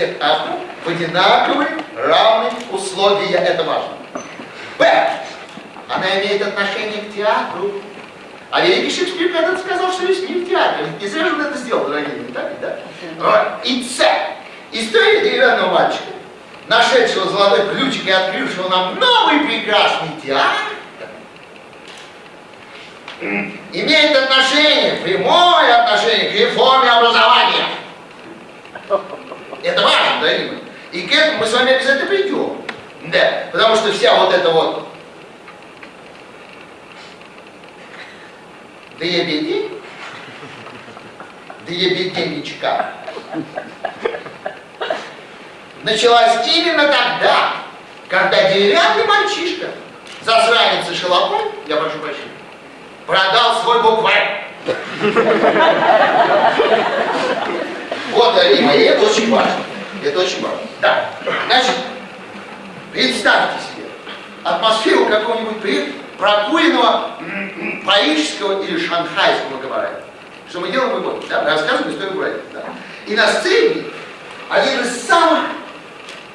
всех авторов в одинаковые, равные условия. Это важно. Б, она имеет отношение к театру. А великий Шекспир когда-то сказал, что весь мир театр. Не зря же он это сделал, дорогие, не так да? Вот. И С. История деревянного мальчика, нашедшего золотой ключик и открывшего нам новый прекрасный театр, имеет отношение, прямое отношение к реформе образования. Это важно, да, Рима? И к этому мы с вами обязательно придем. Да, потому что вся вот эта вот дребеди, дребеденечка, началась именно тогда, когда деревянный мальчишка, засранец и шалопой, я прошу прощения, продал свой букварь. Вот, и это очень важно. Это очень важно. Да. Значит, представьте себе атмосферу какого-нибудь прокуренного парижского или шанхайского кабарета. Что мы делаем, вы помните, да? Мы рассказываем историю города. Да? И на сцене один из самых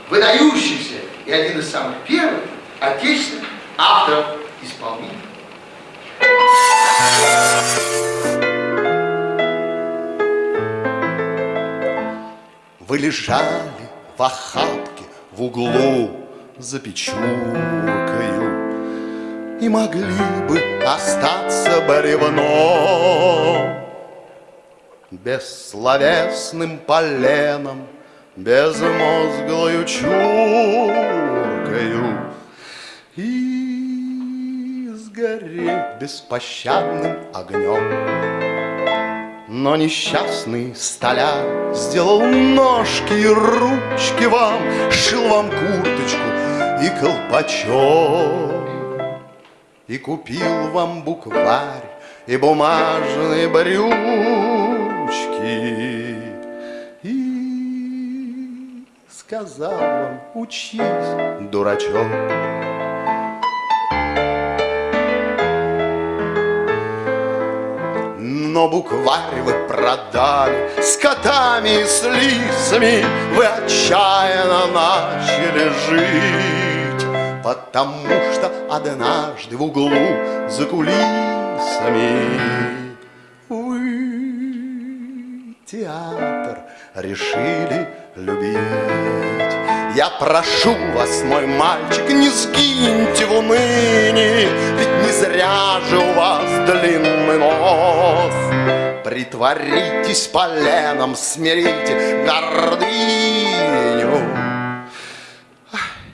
выдающихся и один из самых первых отечественных авторов-исполнителей. Вы лежали в охапке в углу за печуркою И могли бы остаться бревном Бессловесным поленом, безмозглою чуркою И сгореть беспощадным огнем но несчастный столяр сделал ножки и ручки вам, Шил вам курточку и колпачок, И купил вам букварь и бумажные брючки, И сказал вам, учись, дурачок. Но букварь вы продали. С котами и с лисами Вы отчаянно начали жить. Потому что однажды в углу за кулисами Вы театр решили любить я прошу вас, мой мальчик, не сгиньте в унынии, Ведь не зря же у вас длинный нос. Притворитесь поленом, смирите гордыню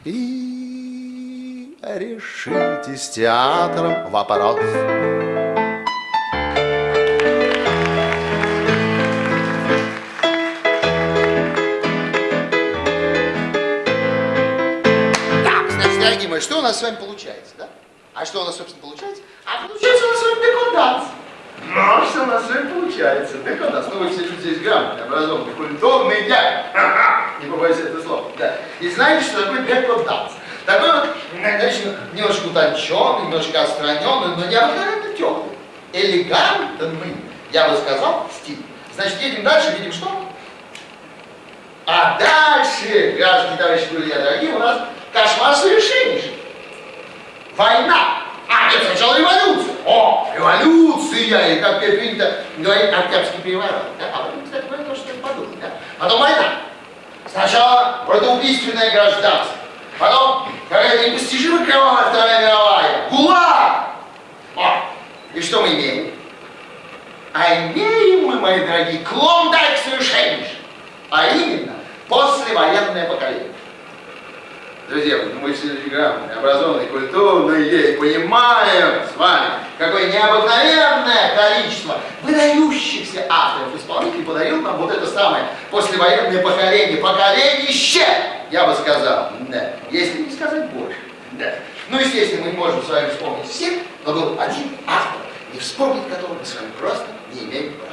И решите с театром вопрос. Что у нас с вами получается, да? А что у нас, собственно, получается? А получается у нас с вами декоданс. Ну, а что у нас с вами получается? Декоданс. Ну, вы все тут здесь грамотные, образованные, культурные дяди. Не побоюсь этого слова. Да. И знаете, что такое декоданс? Такой вот, значит, немножко утонченный, немножко отстраненный, но необыкновенно теплый. Элегантный, я бы сказал, стиль. Значит, едем дальше, видим что? А дальше, граждане, товарищи, друзья, дорогие, у нас Кошмар совершеннейший. Война. А, нет, сначала революция. О, революция. И как принято говорить, Октябрьский переворот. Да? А потом, кстати, говорит то, что я подумал. Да? Потом война. Сначала протоубийственное гражданство. Потом какая-то непостижимая кровавая Вторая мировая. ГУЛАГ. О, и что мы имеем? А имеем мы, мои дорогие, клондайк совершеннейший. А именно, послевоенное поколение. Друзья, мы все грамотные, образованные, культурные, и понимаем с вами, какое необыкновенное количество выдающихся авторов, исполнителей подарил нам вот это самое послевоенное поколение, поколенище, я бы сказал, да, если не сказать больше. Да. Ну, естественно, мы можем с вами вспомнить всех, но был один автор, и вспомнить которого мы с вами просто не имеем права.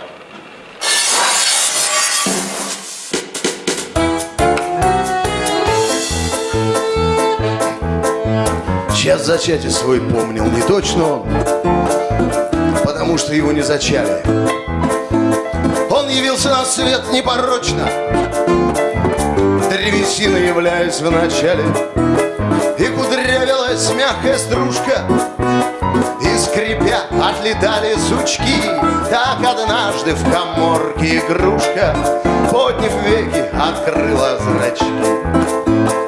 Час зачатия свой помнил не точно он, потому что его не зачали. Он явился на свет непорочно, древесина являясь в начале, и кудрявилась мягкая стружка, и скрипя отлетали сучки. Так однажды в коморке игрушка, подняв веки, открыла зрачки.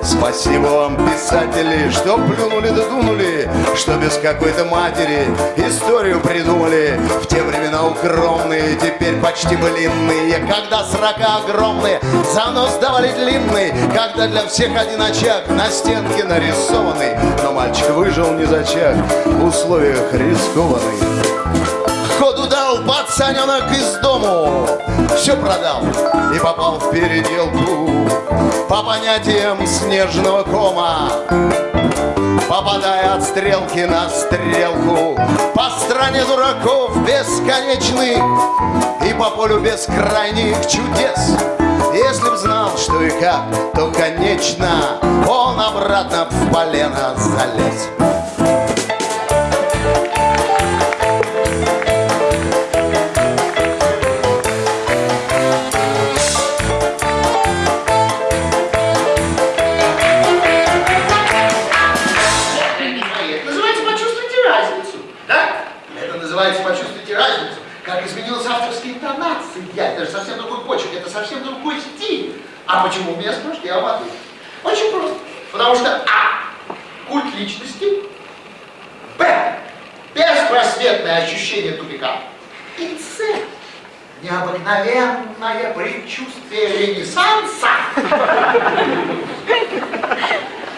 Спасибо вам, писатели, что плюнули да дунули, Что без какой-то матери историю придумали. В те времена укромные, теперь почти блинные, Когда срока огромные, занос давали длинный, Когда для всех один очаг на стенке нарисованный, Но мальчик выжил не зачаг в условиях рискованных. Пацаненок из дому, все продал и попал в переделку по понятиям снежного кома. Попадая от стрелки на стрелку По стране дураков бесконечных И по полю бескрайних чудес. Если б знал, что и как, то, конечно Он обратно в полено залез Совсем другой почерк, это совсем другой стиль. А почему меня спрашиваете? Я отвечу. Очень просто. Потому что А. Культ личности. Б. Беспросветное ощущение тупика. И С. Необыкновенное предчувствие ренессанса.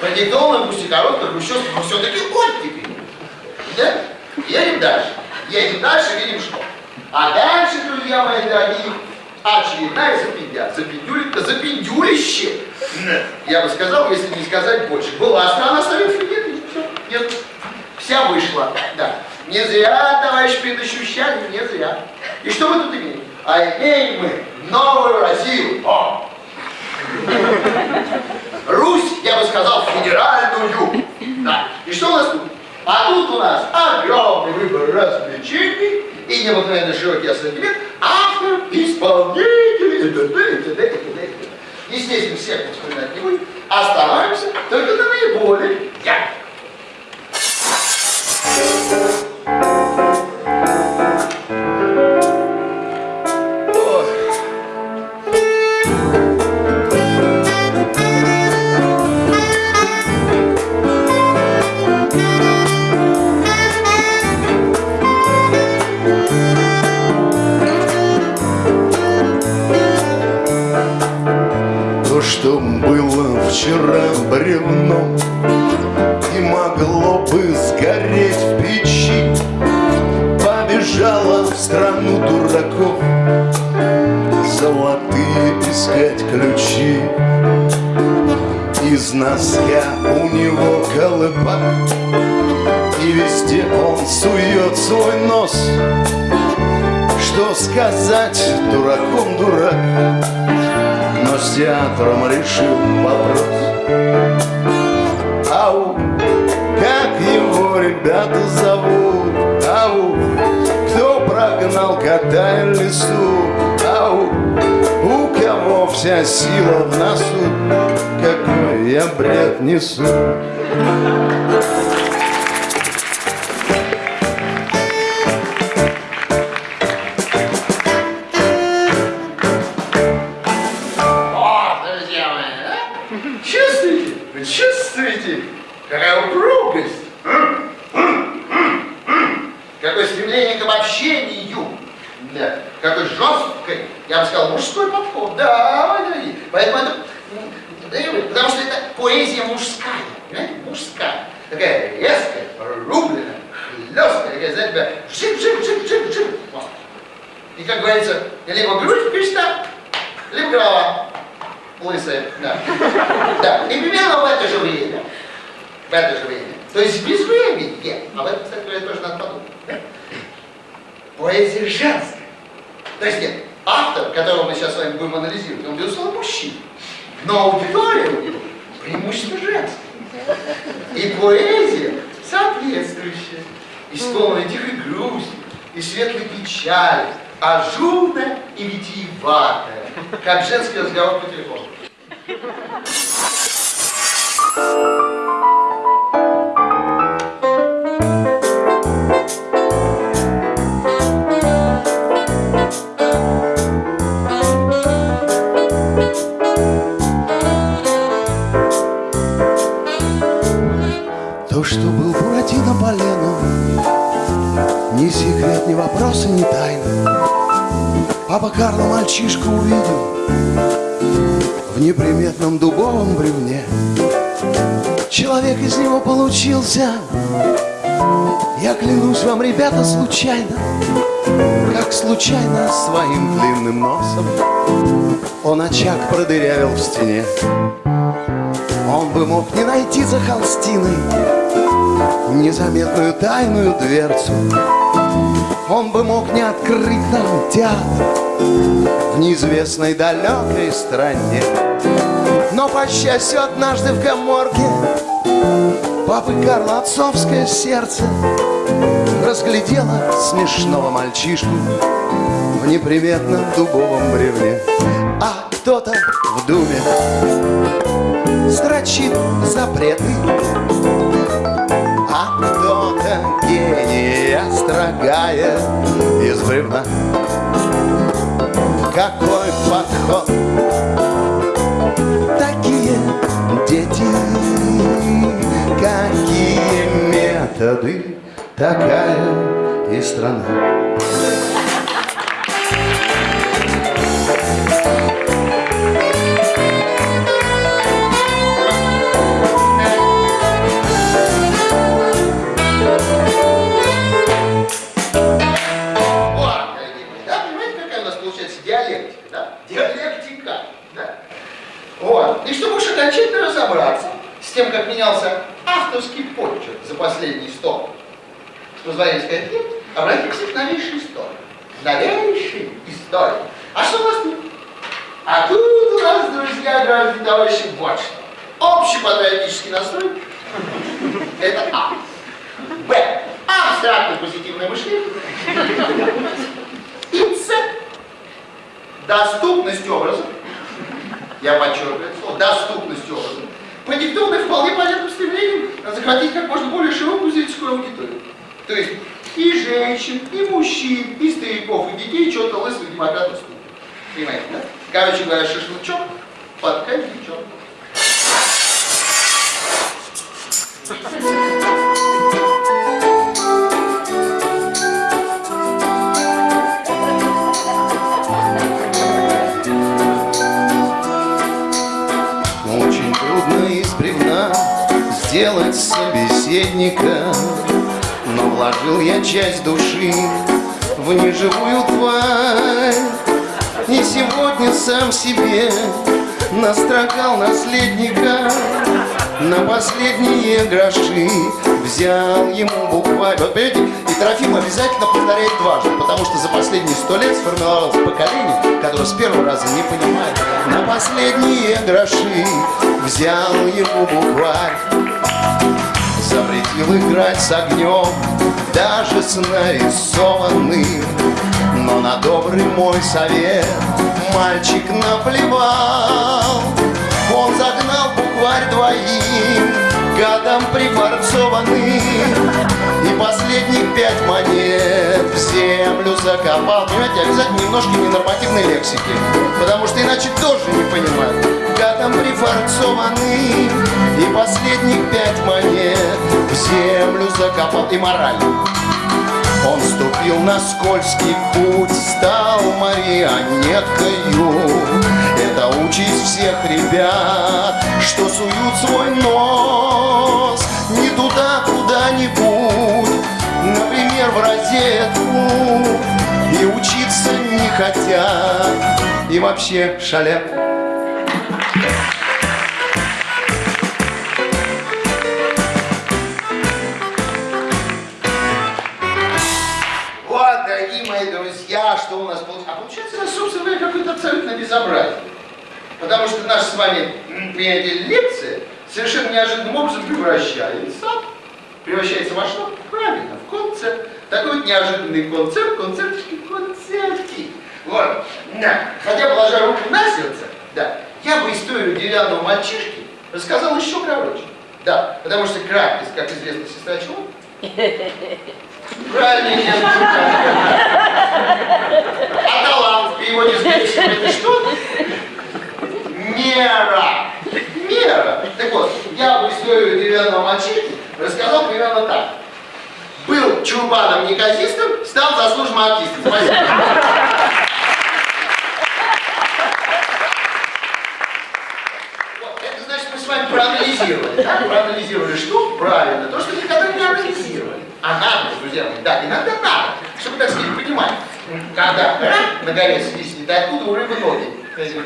Продиктовано пусть и коротко, хрущевка, но все-таки оттепель. Да? Едем дальше. Едем дальше, видим что. А дальше, друзья мои дорогие, очередная запиндя. Запиндюли, запиндюлище. Я бы сказал, если не сказать больше. Была страна Советских нет, все, нет. Вся вышла. Да. Не зря, товарищ предощущали, не зря. И что мы тут имеем? А имеем мы новую Россию. О! Русь, я бы сказал, федеральную. Да. И что у нас тут? А тут у нас огромный выбор развлечений и необыкновенно широкий ассортимент авторов, исполнителей, и т.д. и т.д. и т.д. и. Естественно, всех мы вспоминать не будем. Остановимся только на наиболее ярких. Вчера бревном И могло бы сгореть в печи. Побежала в страну дураков Золотые искать ключи. Из носка у него колыбак И везде он сует свой нос. Что сказать, дураком дурак но с театром решил вопрос. Ау, как его ребята зовут? Ау, кто прогнал кота и лесу? Ау, у кого вся сила в носу? Какой я бред несу? И, как говорится, либо грудь впечатла, либо голова лысая. Да. да. И примерно в это же время. В это же время. То есть без времени. В этом, кстати тоже надо подумать. поэзия женская. То есть нет, автор, которого мы сейчас с вами будем анализировать, он, безусловно, мужчина. Но аудитория у него преимущественно женская. И поэзия соответствующая, исполненная тихой грусти и светлой печали, ажурная и витиеватая, как женский разговор по телефону. То, что был Буратино поленом, Ни секрет, ни вопрос и ни тайна. Папа Карло мальчишку увидел В неприметном дубовом бревне. Человек из него получился, Я клянусь вам, ребята, случайно, Как случайно своим длинным носом Он очаг продырявил в стене. Он бы мог не найти за холстиной Незаметную тайную дверцу Он бы мог не открыть нам театр В неизвестной далекой стране. Но, по счастью, однажды в коморке Папы Карла отцовское сердце Разглядело смешного мальчишку В неприметном дубовом бревне. А кто-то в думе строчит запреты А кто-то гения строгая из бревна Какой подход? Такие дети Какие методы? Такая и страна сказать лет, обратимся к новейшей истории. Новейшей истории. А что у нас тут? А тут у нас, друзья, граждане товарищи, вот что. Общий патриотический настрой – это А. Б. Абстрактное позитивное мышление. И С. Доступность образа. Я подчеркиваю слово. Доступность образа. Продиктованная вполне понятным стремлением захватить как можно более широкую зрительскую аудиторию. То есть и женщин, и мужчин, и стариков, и детей, что-то лысых демократов ступит. Понимаете, да? Короче говоря, шашлычок под коньячок. Очень трудно из бревна сделать собеседника вложил я часть души в неживую тварь. И сегодня сам себе настрокал наследника. На последние гроши взял ему букварь Вот понимаете, и Трофим обязательно повторяет дважды Потому что за последние сто лет сформировалось поколение Которое с первого раза не понимает. На последние гроши взял ему букварь Запретил играть с огнем, даже с нарисованным. Но на добрый мой совет мальчик наплевал. Он загнал букварь двоим, гадом прифарцованным И последних пять монет в землю закопал. Понимаете, обязательно немножко ненормативной лексики. Потому что иначе тоже не понимают Гадом прифарцованным И последних пять монет в землю закопал. И мораль он ступил на скользкий путь, стал марионеткою. Это участь всех ребят, что суют свой нос. Не туда куда-нибудь, например, в розетку, и учиться не хотят, и вообще шалят. Вот, дорогие мои я, что у нас получается? А получается, собственно говоря, какое-то абсолютно безобразие. Потому что наша с вами, понимаете, лекция совершенно неожиданным образом превращается, превращается во что? Правильно, в концерт. Такой вот неожиданный концерт, концертики, концертики. Вот. Да. Хотя, положа руку на сердце, да, я бы историю деревянного мальчишки рассказал еще короче. Да, потому что краткость, как известно, сестра чего? Правильно, нет. А талант в переводе с греческого это что? Мера. Мера. Так вот, я бы историю деревянного мальчишки рассказал примерно так. Был чурбаном-неказистом, стал заслуженным артистом. Спасибо. Вот, это значит, мы с вами проанализировали. Да? Проанализировали что? Правильно. То, что никогда не анализировали. А надо, друзья мои, да, иногда надо, чтобы, так сказать, понимать, когда рак на горе свистнет, откуда у рыбы ноги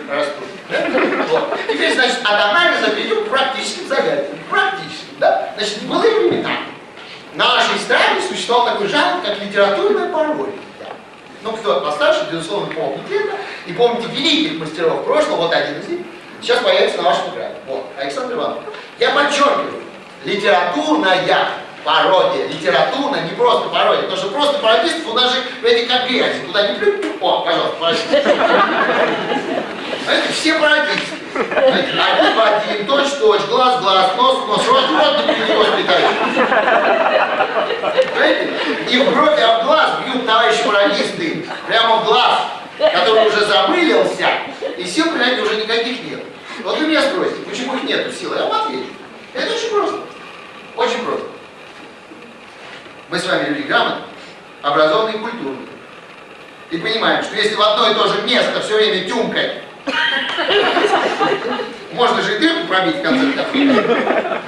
растут. Да? Вот. Теперь, значит, от анализа перейдем к практическим загадкам. Практическим, да? Значит, в былые времена в нашей стране существовал такой жанр, как литературная пародия. Да. Ну, кто постарше, безусловно, помнит это. И помните великих мастеров прошлого, вот один из них, сейчас появится на вашем экране. Вот, Александр Иванович. Я подчеркиваю, литературная пародия, литературная, не просто пародия, потому что просто пародистов у нас же эти как грязи, туда не плюнь, о, пожалуйста, пародист. Это все пародисты. Один в один, точь в точь, глаз в глаз, нос в нос, рот в рот, перенос. Понимаете? И в брови об глаз бьют товарищи пародисты, прямо в глаз, который уже замылился, и сил принять уже никаких нет. Вот вы меня спросите, почему их нету сил? Я вам отвечу. Это очень просто. Очень просто. Мы с вами люди грамотные, образованные и культурные. И понимаем, что если в одно и то же место все время тюмкать, можно же и дырку пробить в конце.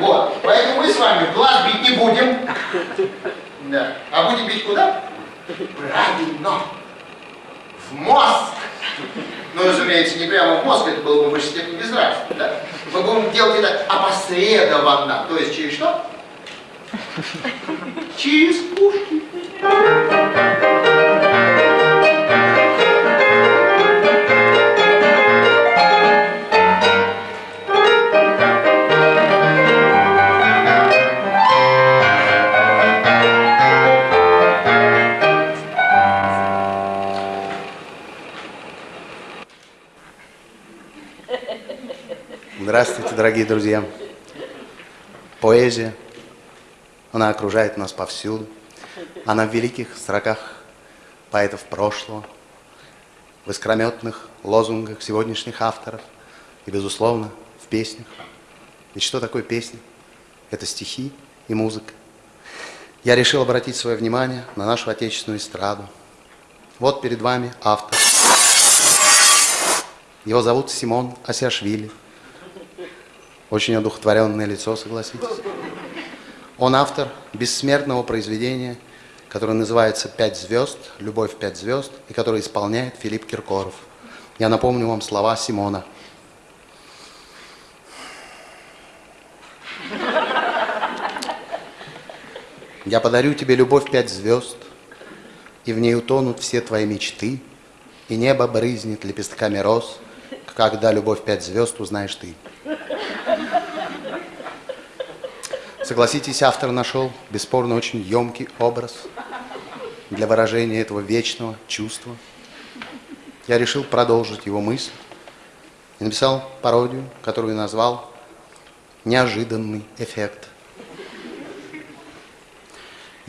Вот. Поэтому мы с вами в глаз бить не будем. Да. А будем бить куда? Правильно. В мозг. Ну, разумеется, не прямо в мозг, это было бы в высшей степени безнравственно, да? Мы будем делать это опосредованно. То есть через что? Через пушки. Здравствуйте, дорогие друзья. Поэзия, она окружает нас повсюду. Она в великих строках поэтов прошлого, в искрометных лозунгах сегодняшних авторов и, безусловно, в песнях. Ведь что такое песня? Это стихи и музыка. Я решил обратить свое внимание на нашу отечественную эстраду. Вот перед вами автор. Его зовут Симон Асиашвили. Очень одухотворенное лицо, согласитесь. Он автор бессмертного произведения, которое называется «Пять звезд», «Любовь пять звезд», и которое исполняет Филипп Киркоров. Я напомню вам слова Симона. Я подарю тебе любовь пять звезд, и в ней утонут все твои мечты, и небо брызнет лепестками роз, когда любовь пять звезд узнаешь ты. Согласитесь, автор нашел бесспорно очень емкий образ для выражения этого вечного чувства. Я решил продолжить его мысль и написал пародию, которую назвал «Неожиданный эффект».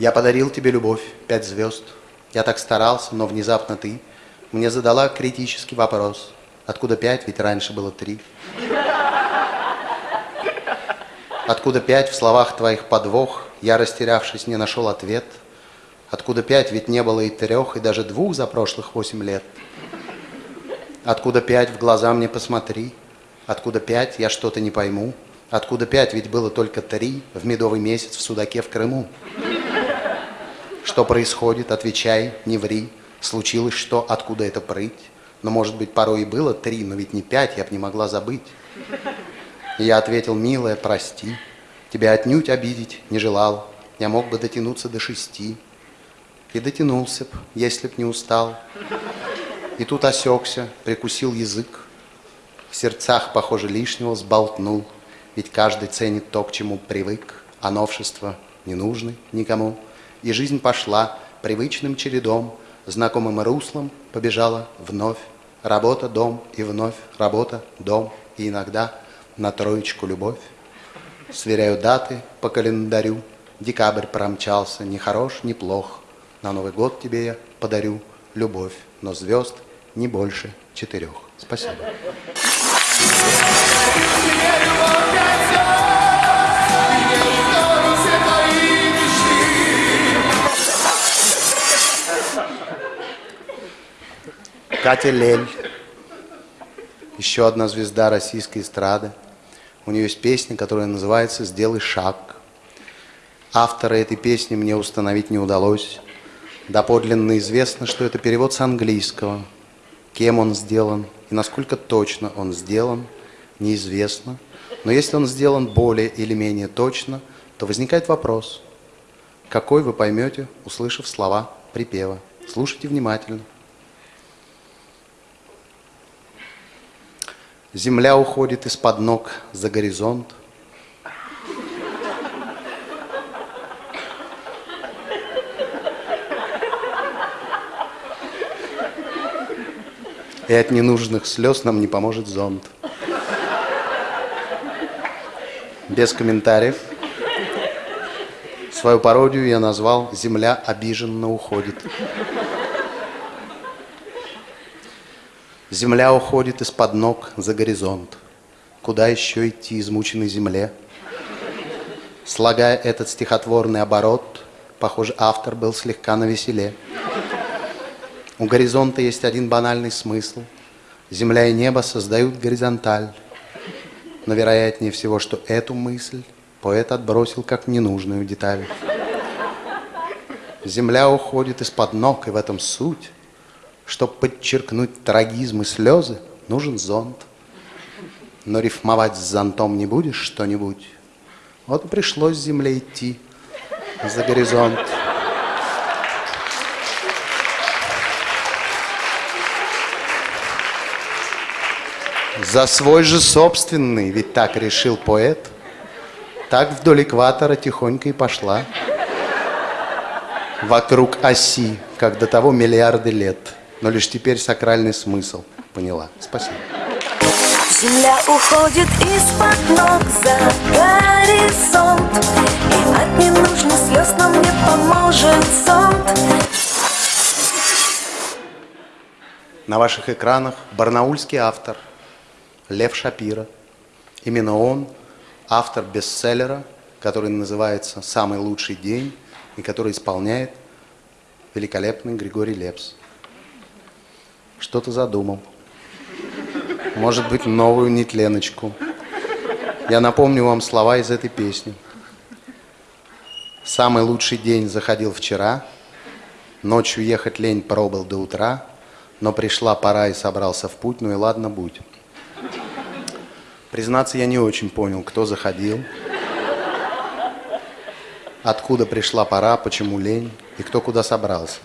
Я подарил тебе любовь, пять звезд. Я так старался, но внезапно ты мне задала критический вопрос. Откуда пять, ведь раньше было три. Откуда пять в словах твоих подвох, я, растерявшись, не нашел ответ. Откуда пять, ведь не было и трех, и даже двух за прошлых восемь лет. Откуда пять, в глаза мне посмотри. Откуда пять, я что-то не пойму. Откуда пять, ведь было только три в медовый месяц в Судаке в Крыму. Что происходит, отвечай, не ври. Случилось что, откуда это прыть? Но, может быть, порой и было три, но ведь не пять, я б не могла забыть. И я ответил, милая, прости, тебя отнюдь обидеть не желал, я мог бы дотянуться до шести. И дотянулся б, если б не устал. И тут осекся, прикусил язык. В сердцах, похоже, лишнего сболтнул. Ведь каждый ценит то, к чему привык, а новшества не нужны никому. И жизнь пошла привычным чередом, знакомым руслом побежала вновь. Работа, дом и вновь работа, дом и иногда на троечку любовь. Сверяю даты по календарю. Декабрь промчался, ни хорош, ни плох. На Новый год тебе я подарю любовь, но звезд не больше четырех. Спасибо. Катя Лель, еще одна звезда российской эстрады. У нее есть песня, которая называется «Сделай шаг». Автора этой песни мне установить не удалось. Доподлинно известно, что это перевод с английского. Кем он сделан и насколько точно он сделан, неизвестно. Но если он сделан более или менее точно, то возникает вопрос, какой вы поймете, услышав слова припева. Слушайте внимательно. Земля уходит из-под ног за горизонт. И от ненужных слез нам не поможет зонт. Без комментариев. Свою пародию я назвал «Земля обиженно уходит». Земля уходит из-под ног за горизонт. Куда еще идти измученной земле? Слагая этот стихотворный оборот, похоже, автор был слегка навеселе. У горизонта есть один банальный смысл. Земля и небо создают горизонталь. Но вероятнее всего, что эту мысль поэт отбросил как ненужную деталь. Земля уходит из-под ног, и в этом суть. Чтобы подчеркнуть трагизм и слезы, нужен зонт. Но рифмовать с зонтом не будешь что-нибудь. Вот и пришлось земле идти за горизонт. За свой же собственный, ведь так решил поэт. Так вдоль экватора тихонько и пошла. Вокруг оси, как до того миллиарды лет. Но лишь теперь сакральный смысл поняла. Спасибо. Земля уходит из-под ног за горизонт И от ненужных слез нам не поможет зонт На ваших экранах барнаульский автор Лев Шапира. Именно он автор бестселлера, который называется «Самый лучший день» и который исполняет великолепный Григорий Лепс. Что-то задумал. Может быть, новую нетленочку. Я напомню вам слова из этой песни. Самый лучший день заходил вчера, Ночью ехать лень пробыл до утра, Но пришла пора и собрался в путь, ну и ладно, будь. Признаться, я не очень понял, кто заходил, откуда пришла пора, почему лень и кто куда собрался.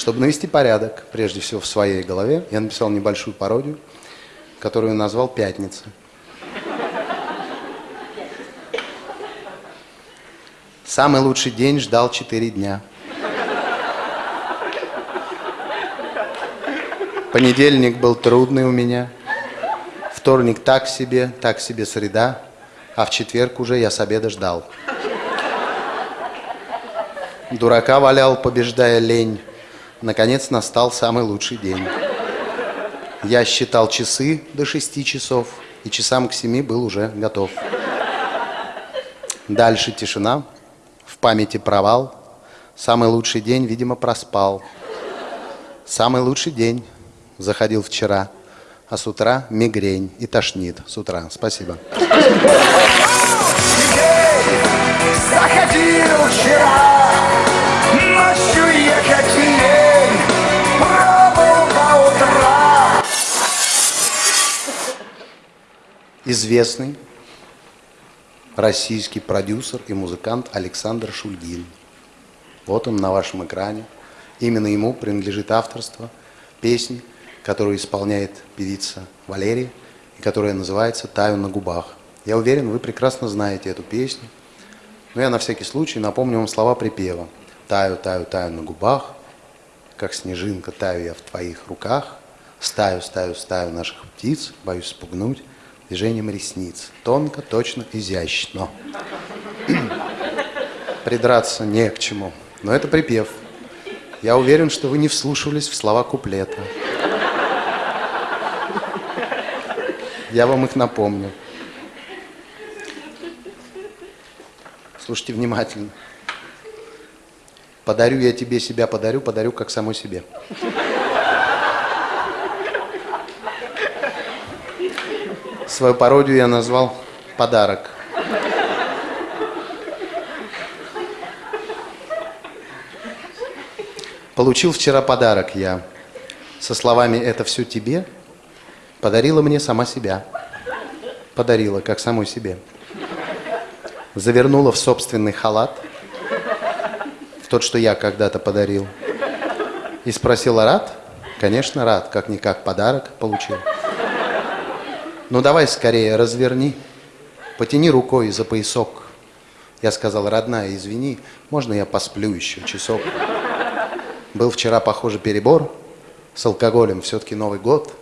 Чтобы навести порядок, прежде всего в своей голове, я написал небольшую пародию, которую назвал «Пятница». Самый лучший день ждал четыре дня. Понедельник был трудный у меня. Вторник так себе, так себе среда. А в четверг уже я с обеда ждал. Дурака валял, побеждая лень. Наконец настал самый лучший день. Я считал часы до шести часов, и часам к семи был уже готов. Дальше тишина, в памяти провал. Самый лучший день, видимо, проспал. Самый лучший день заходил вчера, а с утра мигрень и тошнит с утра. Спасибо. Заходил вчера, ночью ехать лень, Известный российский продюсер и музыкант Александр Шульгин. Вот он на вашем экране. Именно ему принадлежит авторство песни, которую исполняет певица Валерия, и которая называется «Таю на губах». Я уверен, вы прекрасно знаете эту песню, но я на всякий случай напомню вам слова припева. «Таю, таю, таю на губах, как снежинка таю я в твоих руках, стаю, стаю, стаю наших птиц, боюсь спугнуть движением ресниц. Тонко, точно, изящно. Придраться не к чему, но это припев. Я уверен, что вы не вслушивались в слова куплета. Я вам их напомню. Слушайте внимательно. Подарю я тебе себя, подарю, подарю как самой себе. Свою пародию я назвал «Подарок». Получил вчера подарок я. Со словами «это все тебе» подарила мне сама себя. Подарила, как самой себе. Завернула в собственный халат, в тот, что я когда-то подарил. И спросила, рад? Конечно, рад, как-никак подарок получил. Ну давай скорее, разверни, потяни рукой за поясок. Я сказал, родная, извини, можно я посплю еще часок? Был вчера, похоже, перебор с алкоголем, все-таки Новый год.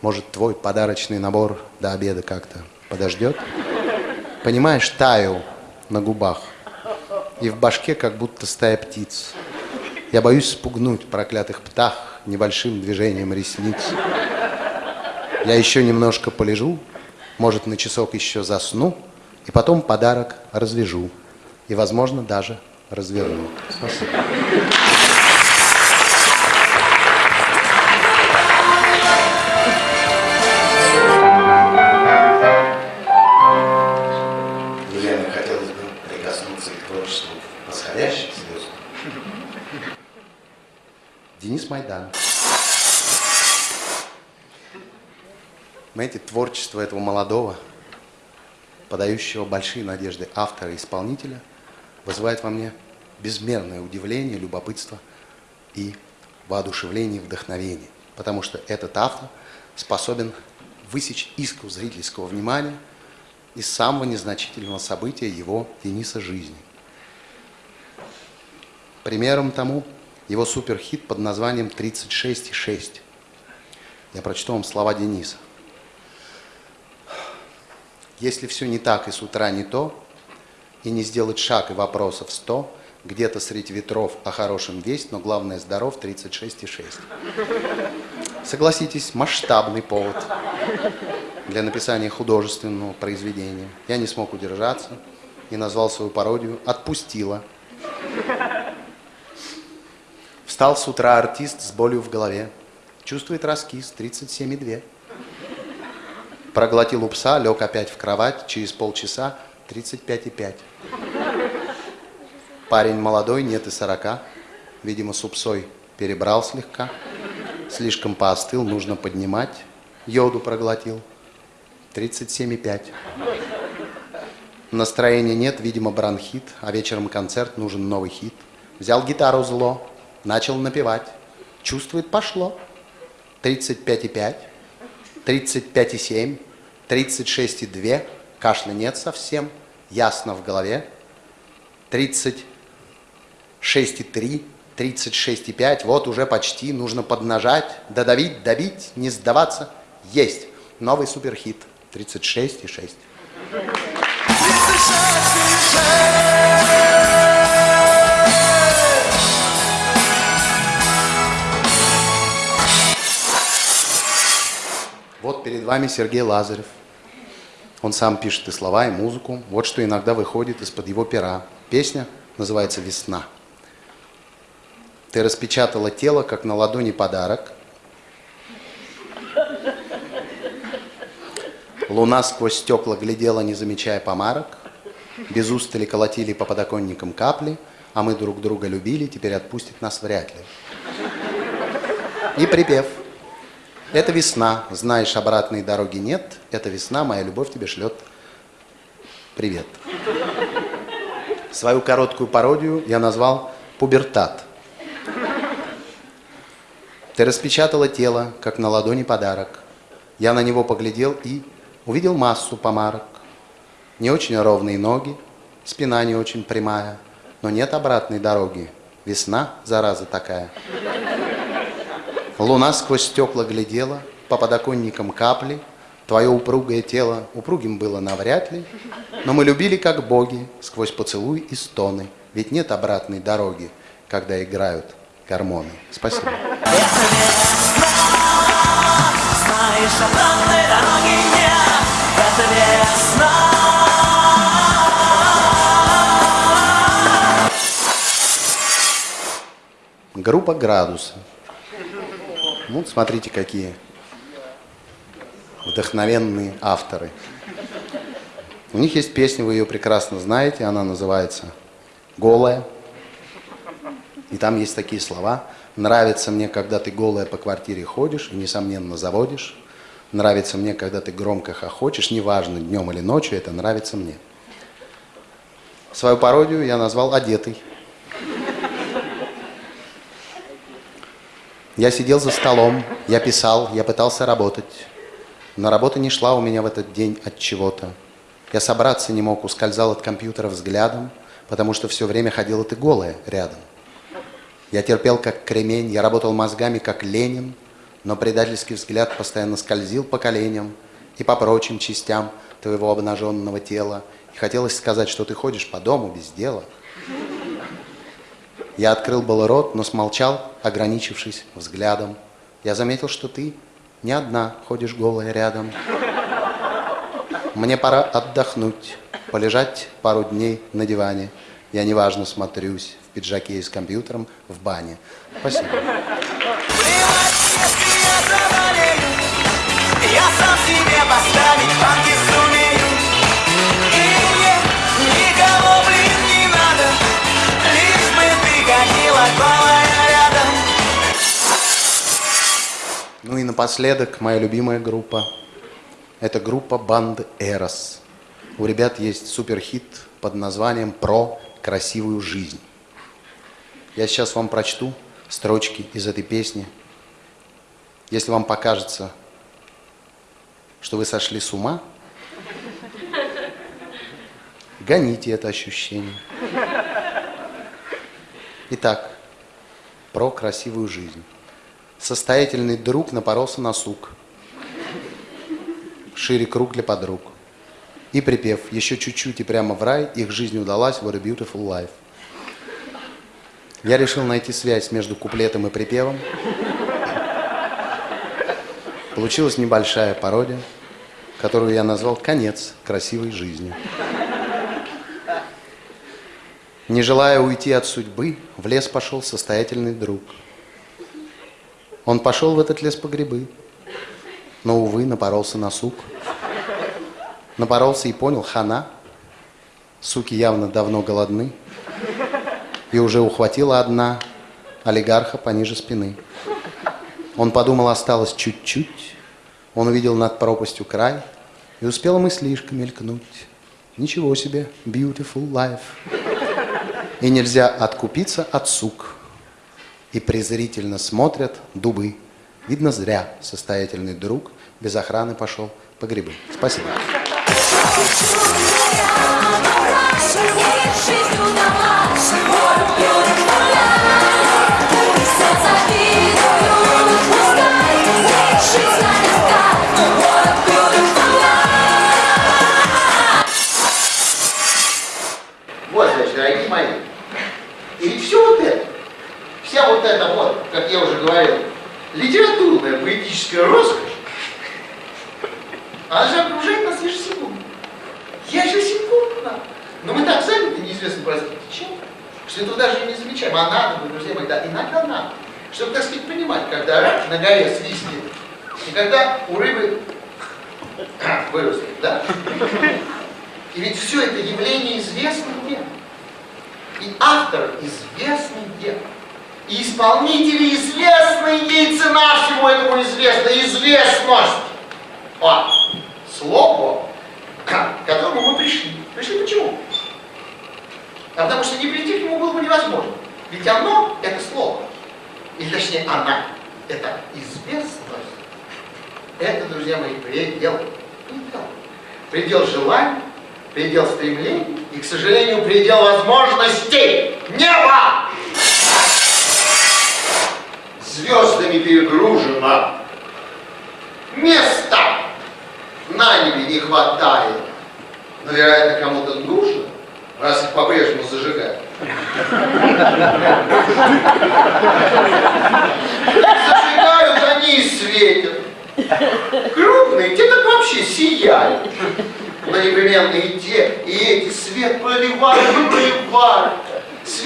Может, твой подарочный набор до обеда как-то подождет? Понимаешь, таю на губах. И в башке как будто стая птиц. Я боюсь спугнуть проклятых птах небольшим движением ресниц. Я еще немножко полежу, может, на часок еще засну, и потом подарок развяжу. И, возможно, даже разверну. Спасибо. Знаете, творчество этого молодого, подающего большие надежды автора и исполнителя, вызывает во мне безмерное удивление, любопытство и воодушевление, вдохновение. Потому что этот автор способен высечь искру зрительского внимания из самого незначительного события его Дениса жизни. Примером тому его суперхит под названием «36,6». Я прочту вам слова Дениса. Если все не так и с утра не то, и не сделать шаг и вопросов сто, где-то среди ветров о хорошем весть, но главное здоров 36,6. Согласитесь, масштабный повод для написания художественного произведения. Я не смог удержаться и назвал свою пародию «Отпустила». Встал с утра артист с болью в голове. Чувствует раскис 37,2. Проглотил у пса, лег опять в кровать, через полчаса 35,5. Парень молодой, нет и 40. Видимо, с упсой перебрал слегка. Слишком поостыл, нужно поднимать. Йоду проглотил. 37,5. Настроения нет, видимо, бронхит, а вечером концерт, нужен новый хит. Взял гитару зло, начал напевать. Чувствует, пошло. 35,5. 35,7, 36,2, кашля нет совсем, ясно в голове, 36,3, 36,5, вот уже почти, нужно поднажать, додавить, добить, не сдаваться, есть. Новый суперхит, 36,6. Вот перед вами Сергей Лазарев. Он сам пишет и слова, и музыку. Вот что иногда выходит из-под его пера. Песня называется «Весна». Ты распечатала тело, как на ладони подарок. Луна сквозь стекла глядела, не замечая помарок. Без устали колотили по подоконникам капли, а мы друг друга любили, теперь отпустит нас вряд ли. И припев – это весна, знаешь, обратной дороги нет. Это весна, моя любовь тебе шлет привет. Свою короткую пародию я назвал «Пубертат». Ты распечатала тело, как на ладони подарок. Я на него поглядел и увидел массу помарок. Не очень ровные ноги, спина не очень прямая, но нет обратной дороги. Весна, зараза такая. Луна сквозь стекла глядела, по подоконникам капли. Твое упругое тело упругим было навряд ли, но мы любили как боги сквозь поцелуй и стоны, ведь нет обратной дороги, когда играют гормоны. Спасибо. Группа «Градусы». Вот смотрите, какие вдохновенные авторы. У них есть песня, вы ее прекрасно знаете, она называется «Голая». И там есть такие слова. Нравится мне, когда ты голая по квартире ходишь и, несомненно, заводишь. Нравится мне, когда ты громко хохочешь, неважно, днем или ночью, это нравится мне. Свою пародию я назвал «Одетый». Я сидел за столом, я писал, я пытался работать. Но работа не шла у меня в этот день от чего-то. Я собраться не мог, ускользал от компьютера взглядом, потому что все время ходила ты голая рядом. Я терпел как кремень, я работал мозгами как Ленин, но предательский взгляд постоянно скользил по коленям и по прочим частям твоего обнаженного тела. И хотелось сказать, что ты ходишь по дому без дела. Я открыл был рот, но смолчал, ограничившись взглядом. Я заметил, что ты не одна ходишь голая рядом. Мне пора отдохнуть, полежать пару дней на диване. Я неважно смотрюсь в пиджаке и с компьютером в бане. Спасибо. Я сам себе поставить Ну и напоследок, моя любимая группа. Это группа банд Эрос. У ребят есть суперхит под названием «Про красивую жизнь». Я сейчас вам прочту строчки из этой песни. Если вам покажется, что вы сошли с ума, гоните это ощущение. Итак, про красивую жизнь. Состоятельный друг напоролся на сук. Шире круг для подруг. И припев «Еще чуть-чуть и прямо в рай, их жизнь удалась, what a beautiful life». Я решил найти связь между куплетом и припевом. Получилась небольшая пародия, которую я назвал «Конец красивой жизни». Не желая уйти от судьбы, в лес пошел состоятельный друг. Он пошел в этот лес по грибы, но, увы, напоролся на сук. Напоролся и понял, хана, суки явно давно голодны, и уже ухватила одна олигарха пониже спины. Он подумал, осталось чуть-чуть, он увидел над пропастью край, и успела мыслишка мелькнуть. Ничего себе, beautiful life. И нельзя откупиться от сук. И презрительно смотрят дубы. Видно, зря состоятельный друг без охраны пошел по грибы. Спасибо. Жизнь. Вот эта вот, как я уже говорил, литературная поэтическая роскошь, она же окружает нас ежесекундно. Ежесекундно. Но мы так заняты, неизвестно, простите, чем, что этого даже не замечаем. А надо друзья мои, да, иногда надо. Чтобы, так сказать, понимать, когда рак на горе свистнет, и когда у рыбы вырастет, да? И ведь все это явление известно где. И автор известный где. И исполнители известные, и цена всему этому известна, известность. О, слово, к которому мы пришли. Пришли почему? А потому что не прийти к нему было бы невозможно. Ведь оно – это слово. Или точнее, она. это известность, это, друзья мои, предел. Предел. Предел желаний, предел стремлений и, к сожалению, предел возможностей. Небо! Звездами перегружено. Места на небе не хватает. Но, вероятно, кому-то нужно, раз их по-прежнему зажигают. Зажигают они и светят. Крупные, те так вообще сияют. Но непременно и те, и эти свет проливают проливают.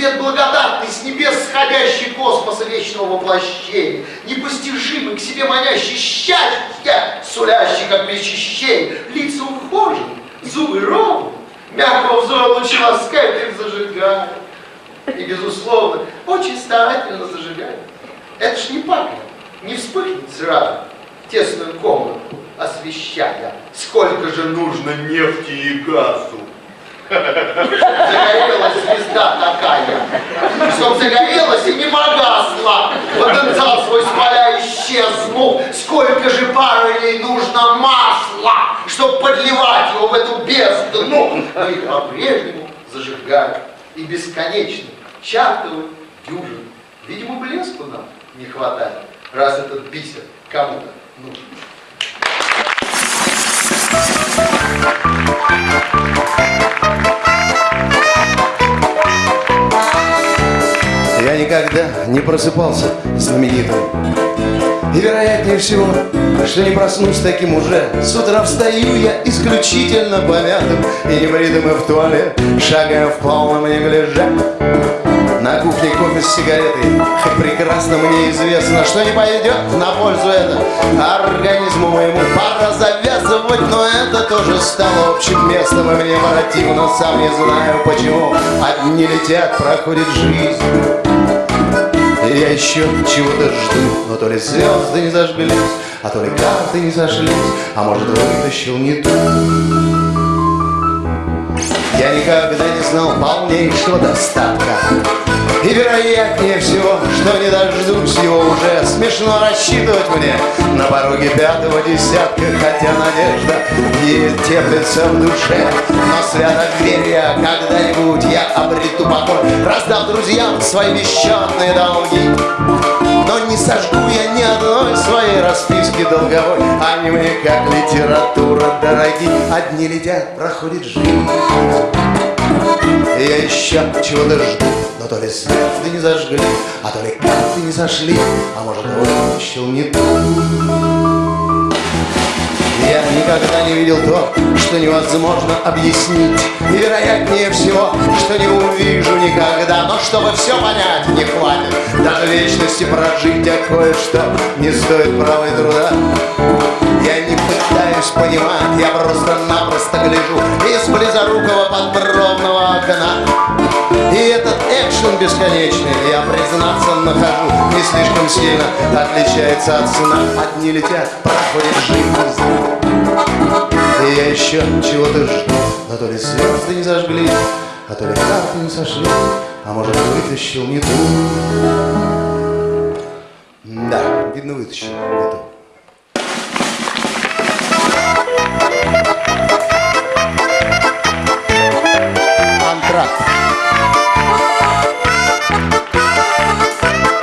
Свет благодатный, с небес сходящий космоса вечного воплощения, непостижимый, к себе манящий счастье, сулящий, как причащение, лица ухожены, зубы ровны, мягкого взора лучи ласкают их зажигают. И, безусловно, очень старательно зажигают. Это ж не папа, не вспыхнет сразу тесную комнату, освещая, сколько же нужно нефти и газу. Загорелась звезда такая, чтоб загорелась и не погасла. Потенциал свой смоля исчезнул. Сколько же паролей нужно масла, чтоб подливать его в эту бездну. Но их по-прежнему зажигают. И бесконечно чатывают дюжин. Видимо, блеску нам не хватает, раз этот бисер кому-то нужен. Я никогда не просыпался знаменитым. И вероятнее всего, что не проснусь таким уже. С утра встаю я исключительно помятым И небритым и в туалет. Шагая в полном неглиже на кухне кофе с сигаретой. Хоть прекрасно мне известно, что не пойдет на пользу это Организму моему. Пора завязывать Но это тоже стало общим местом И мне противно, сам не знаю почему. Одни летят, проходит жизнь я еще чего-то жду, но то ли звезды не зажглись, а то ли карты не сошлись, а может вытащил не ту. Я никогда не знал полнейшего достатка. И вероятнее всего, что не дождусь его уже. Смешно рассчитывать мне на пороге пятого десятка Хотя надежда и теплится в душе. Но свято верю когда-нибудь я обрету покой Раздав друзьям свои бесчетные долги но не сожгу я ни одной своей расписки долговой. Они мне как литература дороги Одни летят, проходит жизнь. Я еще чего-то жду Но то ли звезды не зажгли, а то ли карты не сошли А может вытащил не ту я никогда не видел то, что невозможно объяснить. И вероятнее всего, что не увижу никогда. Но чтобы все понять, не хватит даже вечности прожить А кое-что не стоит права и труда. Я не пытаюсь понимать, я просто-напросто гляжу Из близорукого подбровного окна. И этот экшен бесконечный, я признаться нахожу, не слишком сильно отличается от сна. Одни летят, проходит жизнь. И я еще чего-то жду, но то ли звезды не зажгли, а то ли карты не сошли, а может вытащил не ту. Да, видно вытащил не ту. Антракт.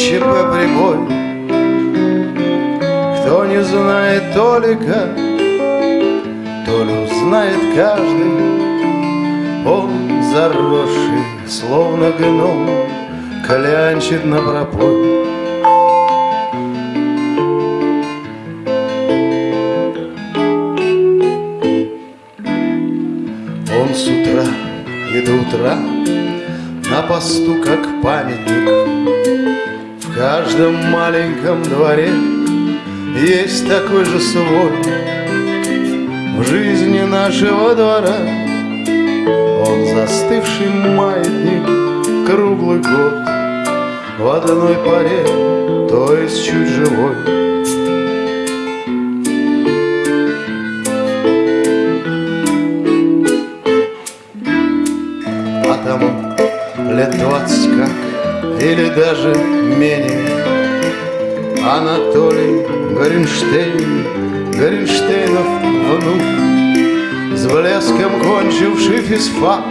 и ЧП прибой. Кто не знает Толика, то ли узнает каждый, он заросший, словно гном, клянчит на пропой. Он с утра и до утра на посту как памятник В каждом маленьком дворе есть такой же свой. В жизни нашего двора Он застывший маятник круглый год. В одной паре, то есть чуть живой. А тому лет двадцать как Или даже менее Анатолий Горенштейн, Горенштейнов внук, С блеском кончивший физфак,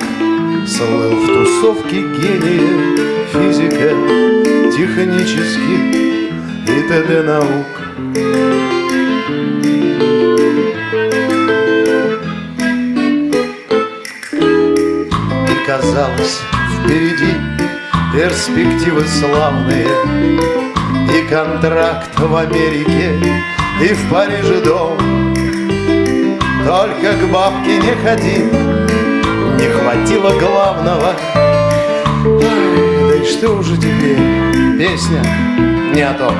Слыл в тусовке гения физика, технических и т.д. наук. И казалось, впереди перспективы славные, и контракт в Америке, и в Париже дом. Только к бабке не ходи, не хватило главного. Ай, да и что уже теперь, песня не о том.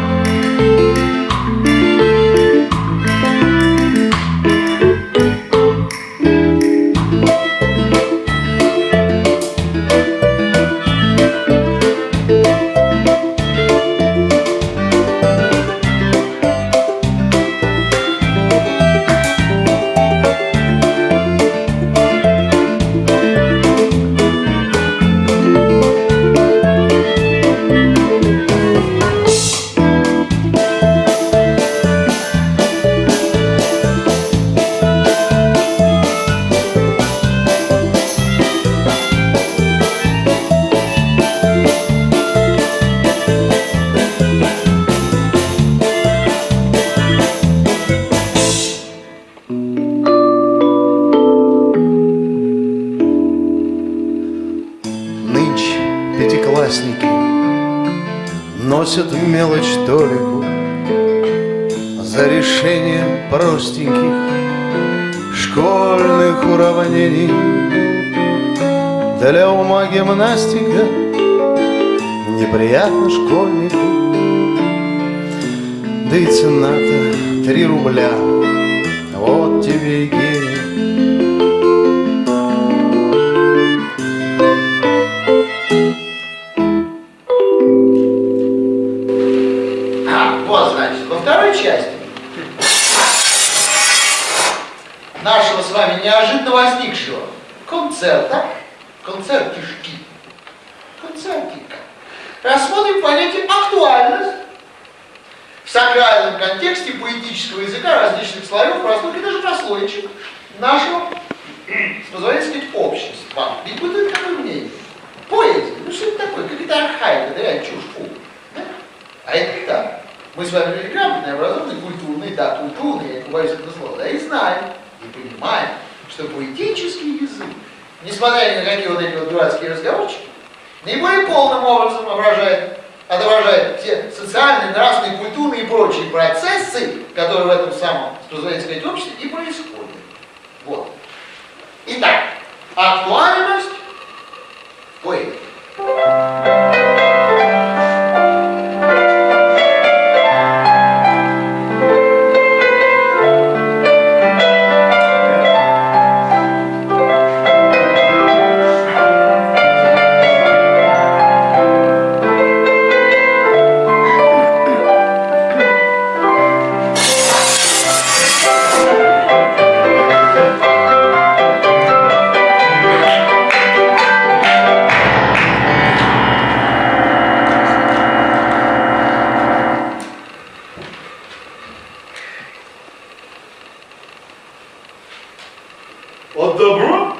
От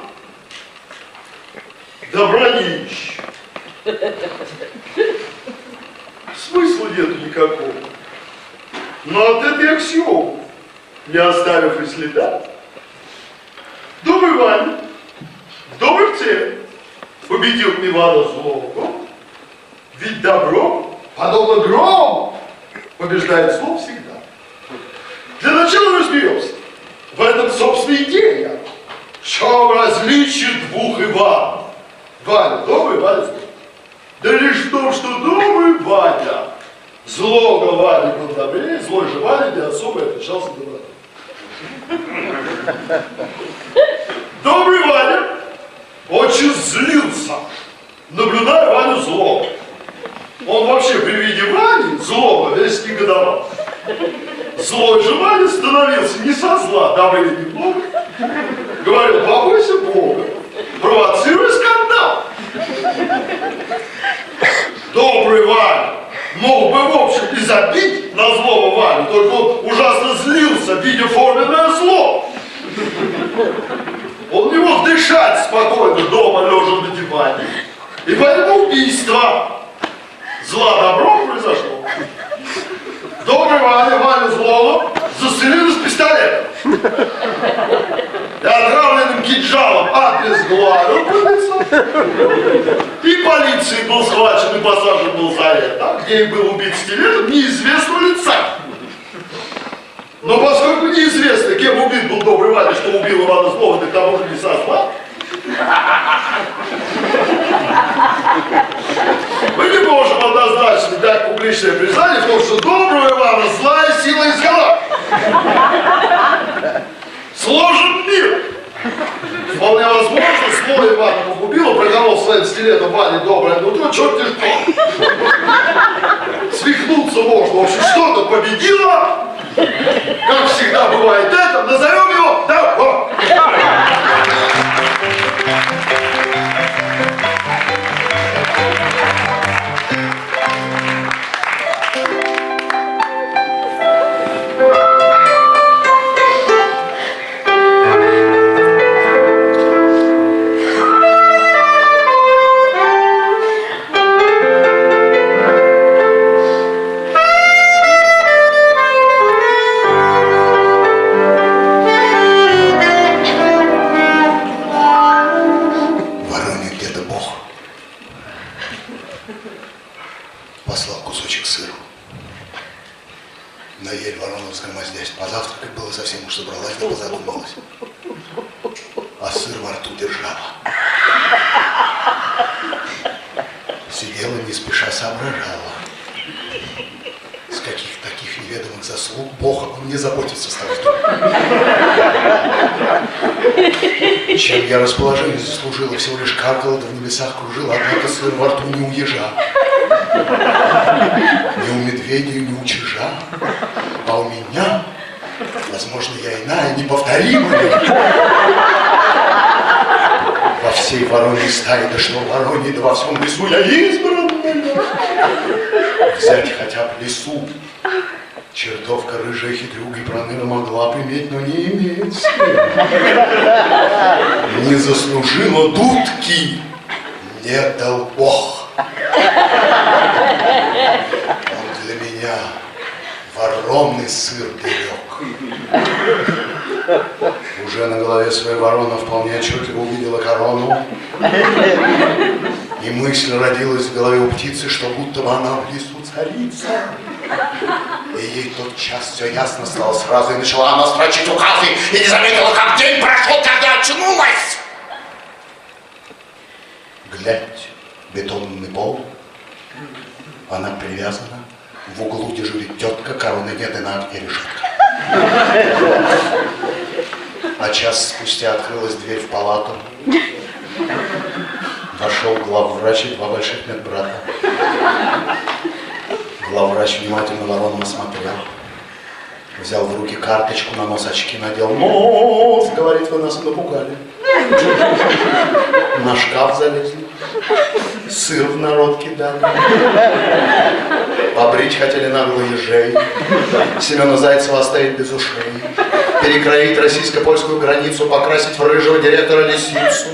добра не ищи. Смысла нету никакого. Но от этой аксиомы, не оставив и следа, Добрый Ваня, добрый те, победил Ивана Злого, ведь добро, подобно грому, побеждает зло всегда. Для начала разберемся. В этом, собственно, идея. В чем различие двух Иванов? Ваня добрый, Ваня злой. Да лишь в том, что добрый Ваня Злого Вали был добрее, злой же Вали не особо отличался добротой. Добрый Ваня очень злился, наблюдая Ваню злого. Он вообще при виде Вани злого весь негодовал. Злой же Ваня становился не со зла, или немного. Говорил, побойся Бога, провоцируй скандал. Добрый Ваня мог бы, в общем, и забить на злого Ваню, только он ужасно злился, видя форменное зло. Он не мог дышать спокойно дома, лежа на диване. И поэтому убийство. Зла добро произошло. Добрый Ваня, Ваню злого, застрелили с пистолетом. И отравленным кинжалом обезглавил быца. И полицией был схвачен и посажен был за это, где и был убит стилетом неизвестного лица. Но поскольку неизвестно, кем убит был добрый Ваня, что убил Ивана Злого, так тому же не со зла, мы не можем однозначно дать публичное признание в том, что доброго Ивана злая сила изгнала. Сложен мир. Вполне возможно, злой Ивана погубила, проколол своим стилетом Ване доброе нутро, черт ты что. Свихнуться можно. В общем, что-то победило. Как всегда бывает это, назовем его добро. Совсем уж собралась, да позадумалась. А сыр во рту держала. Сидела не спеша соображала. С каких таких неведомых заслуг Бог обо мне заботится стал. Чем я расположение заслужила, всего лишь каркала, да в небесах кружила, однако сыр во рту не уезжал. Ни у медведя, ни у чижа, а у меня, возможно, я иная, неповторимая. Во всей вороньей стае, да что вороньей, да во всем лесу я избранная. Взять хотя бы лесу, Чертовка рыжая хитрюга и проныра могла бы иметь, но не имеет сил. Не заслужила дудки, не дал Бог. Он для меня вороный сыр берег. Уже на голове своей ворона вполне отчетливо увидела корону. И мысль родилась в голове у птицы, что будто бы она в лесу царица. И ей тот час все ясно стало сразу, и начала она строчить указы, и не заметила, как день прошел, когда очнулась. Глядь, бетонный пол, она привязана, в углу дежурит тетка, короны нет, и на окне решетка. А час спустя открылась дверь в палату. Вошел главврач и два больших медбрата. Главврач внимательно ворону осмотрел. Взял в руки карточку, на нос очки надел. Нос, говорит, вы нас напугали. На шкаф залезли. Сыр в народ кидали. Побрить хотели нагло ежей. Семена Зайцева оставить без ушей. Перекроить российско-польскую границу, покрасить в рыжего директора лисицу.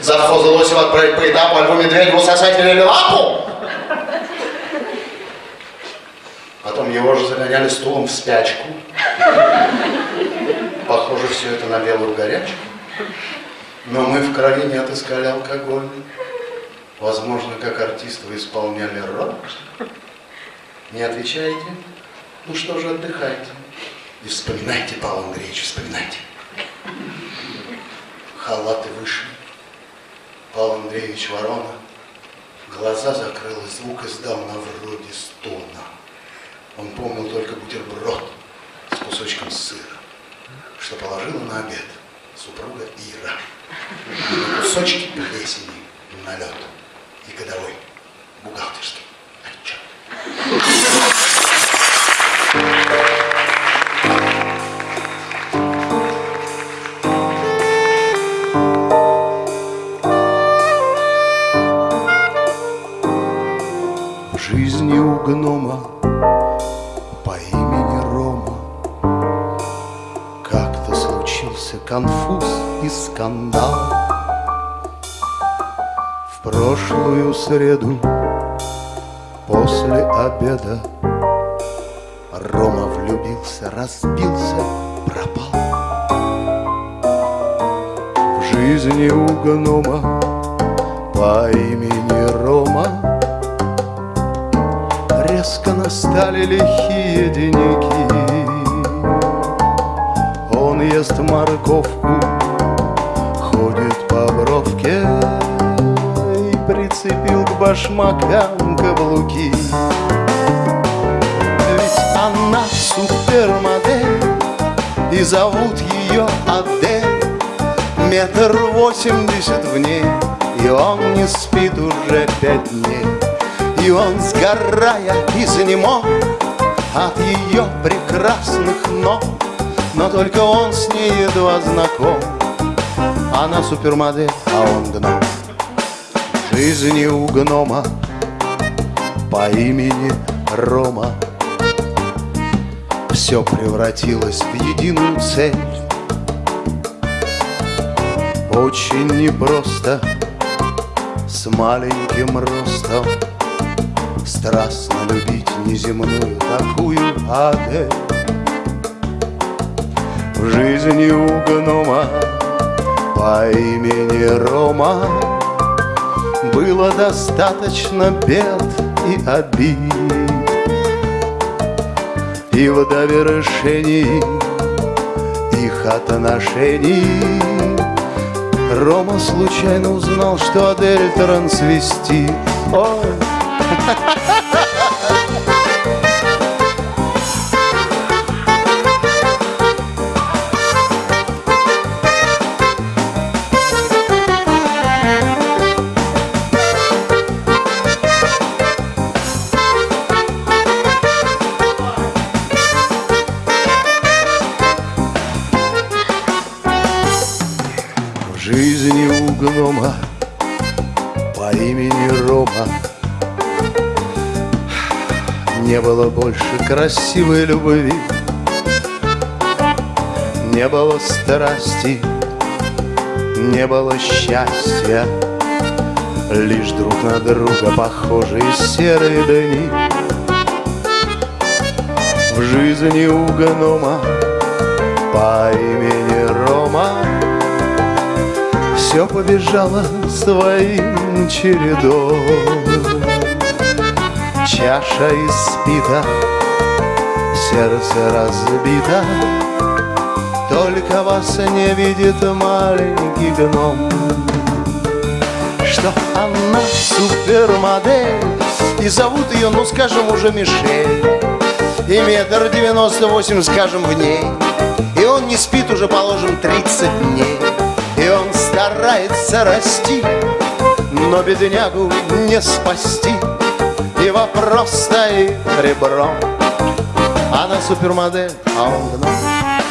Завхоза Лосева отправить по этапу, Альву Медведеву сосать велели лапу. Потом его же загоняли стулом в спячку. Похоже, все это на белую горячку. Но мы в крови не отыскали алкоголь. Возможно, как артист вы исполняли роль. Не отвечаете? Ну что же, отдыхайте. И вспоминайте, Павел Андреевич, вспоминайте. Халаты выше. Павел Андреевич Ворона глаза закрыл звук издал на вроде стона. Он помнил только бутерброд с кусочком сыра, что положила на обед супруга Ира. На кусочки плесени на лед и годовой бухгалтерский отчет. Скандал. В прошлую среду после обеда Рома влюбился, разбился, пропал. В жизни у гнома по имени Рома Резко настали лихие деньги. Он ест морковку, башмакам каблуки Ведь она супермодель И зовут ее Адель. Метр восемьдесят в ней И он не спит уже пять дней и он, сгорая, изнемог От ее прекрасных ног. Но только он с ней едва знаком. Она супермодель, а он В жизни у гнома По имени Рома. Все превратилось в единую цель. Очень непросто С маленьким ростом. Страстно любить неземную такую Адель. В жизни у гнома по имени Рома Было достаточно бед и обид И в довершении их отношений. Рома случайно узнал, что Адель трансвестит. Ой, было больше красивой любви Не было страсти, не было счастья Лишь друг на друга похожие серые дни В жизни у гнома по имени Рома все побежало своим чередом. Чаша испита, сердце разбито, Только вас не видит маленький гном. Что она супермодель, и зовут ее, ну скажем, уже Мишель. И метр девяносто восемь, скажем, в ней. И он не спит уже, положим, 30 дней. И он старается расти, но беднягу не спасти. Вопрос стоит ребром. Она супермодель, а он гном.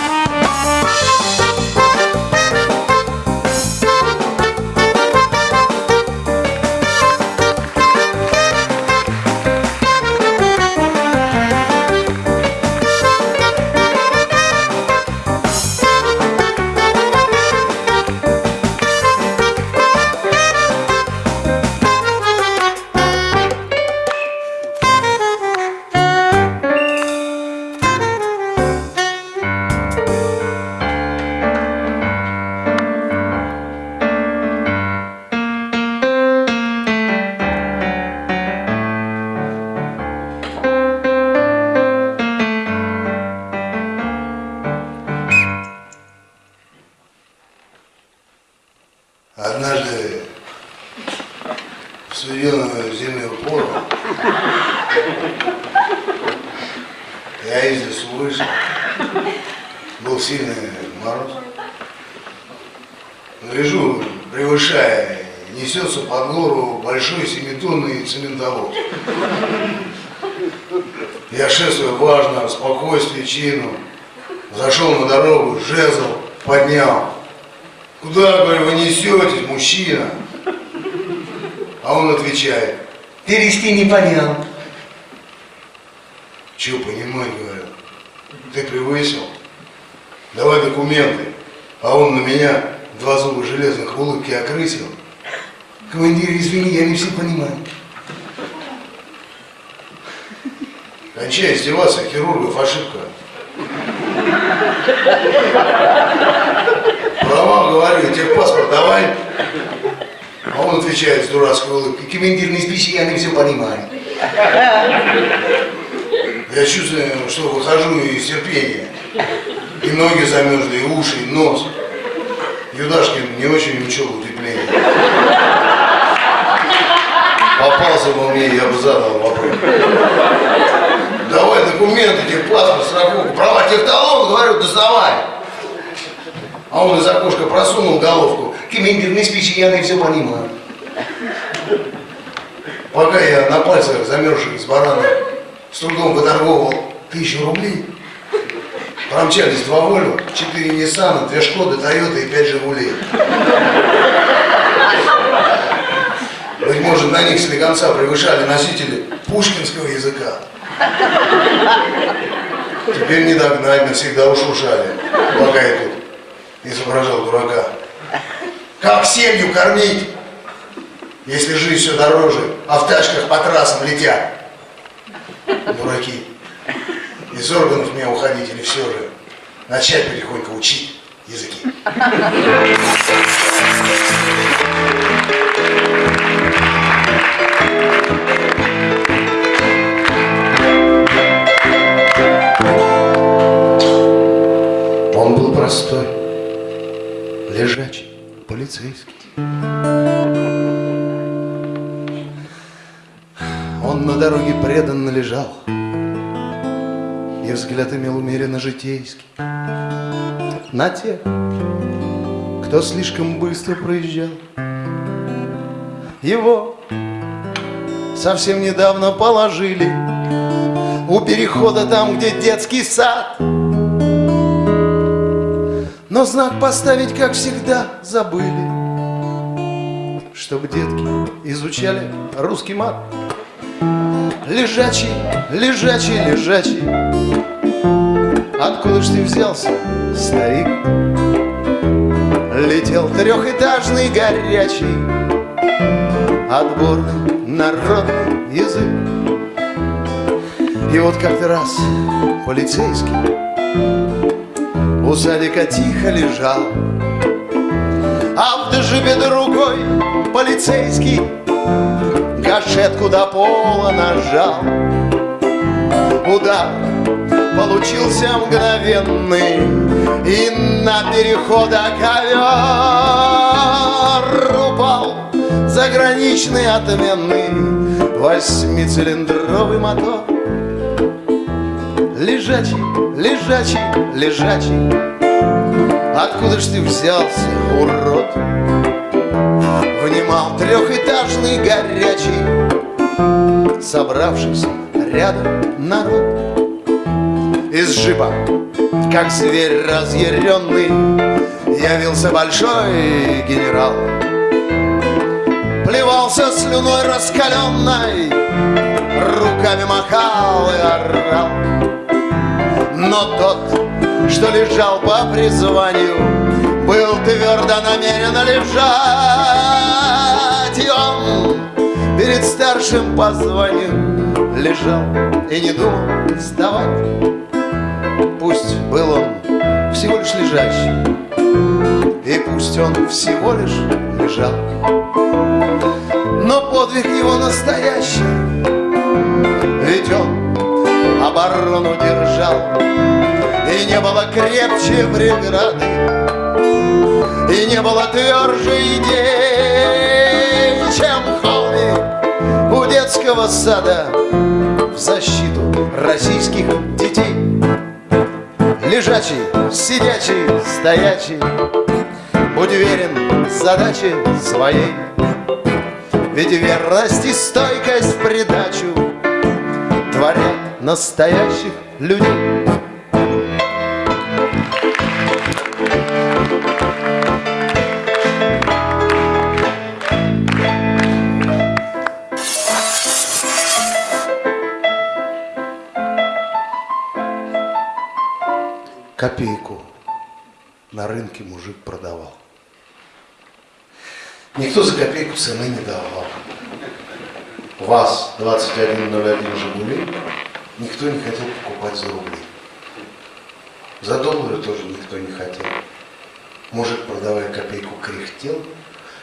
Перевести не понял. Че понимать, говорю, ты превысил? Давай документы. А он на меня два зуба железных улыбки окрысил. Командир, извини, я не все понимаю. Кончай издеваться, хирургов ошибка. Права, говорю, техпаспорт давай. А он отвечает с дурацкой улыбкой, командир, не спеши, я не все понимаю. Я чувствую, что выхожу из терпения. И ноги замерзли, и уши, и нос. Юдашкин не очень учел утепление. Попался бы мне, я бы задал вопрос. Давай документы, техпаспорт, страховку, права, техталон, говорю, доставай. А он из окошка просунул головку. Командир, не спичи, я не все понимаю. Пока я на пальцах замерзших с барана с трудом выторговывал тысячу рублей, промчались два Вольво, четыре Ниссана, две Шкоды, Тойота и пять Жигулей. Быть может, на них слегонца превышали носители пушкинского языка. Теперь не догнать, навсегда ушушали, пока я тут изображал дурака. Как семью кормить, если жизнь все дороже, а в тачках по трассам летят? Дураки. Из органов мне уходить или все же начать потихоньку учить языки. Он был простой, лежачий, полицейский. Он на дороге преданно лежал, И взгляд имел умеренно житейский. На тех, кто слишком быстро проезжал. Его совсем недавно положили У перехода там, где детский сад. Но знак поставить, как всегда, забыли, Чтоб детки изучали русский мат. Лежачий, лежачий, лежачий, Откуда ж ты взялся, старик? Летел трехэтажный горячий Отборный народный язык. И вот как-то раз полицейский У садика тихо лежал. А в джипе другой полицейский Гашетку до пола нажал. Удар получился мгновенный И на перехода ковер упал Заграничный отменный Восьмицилиндровый мотор. Лежачий, лежачий, лежачий. Откуда ж ты взялся, урод? Внимал трехэтажный горячий Собравшийся рядом народ. Из джипа, как зверь разъяренный Явился большой генерал Плевался слюной раскаленной Руками махал и орал. Но тот, что лежал по призванию Был твердо намерен лежать. И он перед старшим по званию Лежал и не думал вставать Пусть был он всего лишь лежащий И пусть он всего лишь лежал. Но подвиг его настоящий Ведь он оборону держал. И не было крепче преграды И не было тверже идей Чем холмик у детского сада В защиту российских детей. Лежачий, сидячий, стоячий, Будь верен задаче своей. Ведь верность и стойкость в придачу Творят настоящих людей. Копейку на рынке мужик продавал. Никто за копейку цены не давал. ВАЗ-2101 «Жигули» никто не хотел покупать за рубли. За доллары тоже никто не хотел. Мужик, продавая копейку, кряхтел,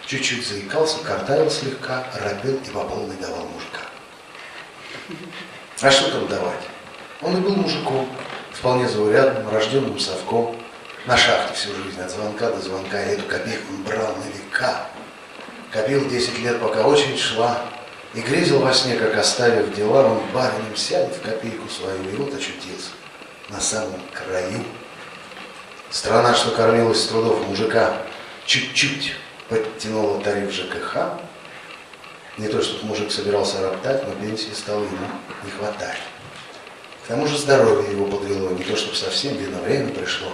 чуть-чуть заикался, картавил слегка, робел и по полной давал мужика. А что там давать? Он и был мужиком, вполне заурядным, рожденным совком, на шахте всю жизнь, от звонка до звонка, и эту копейку он брал на века. Копил 10 лет, пока очередь шла, и грезил во сне, как оставив дела, он баринем сядет в копейку свою, и вот очутился на самом краю. Страна, что кормилась с трудов мужика, чуть-чуть подтянула тариф ЖКХ. Не то, чтобы мужик собирался роптать, но пенсии стало ему не хватать. К тому же здоровье его подвело, не то, чтобы совсем видно время пришло.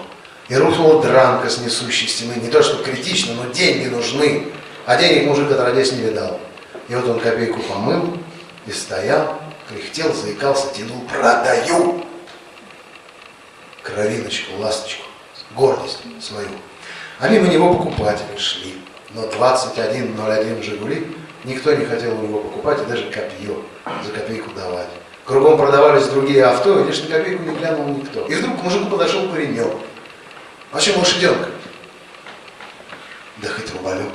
И рухнула дранка с несущей стены, не то, что критично, но деньги нужны. А денег мужик отродясь не видал. И вот он копейку помыл и стоял, кряхтел, заикался, тянул, продаю. Кровиночку, ласточку, гордость свою. А мимо него покупатели шли. Но 21.01 «Жигули» никто не хотел у него покупать и даже копье за копейку давать. Кругом продавались другие авто, и лишь на копейку не глянул никто. И вдруг к мужику подошел паренек. А чем лошаденка? Да хоть рубалек.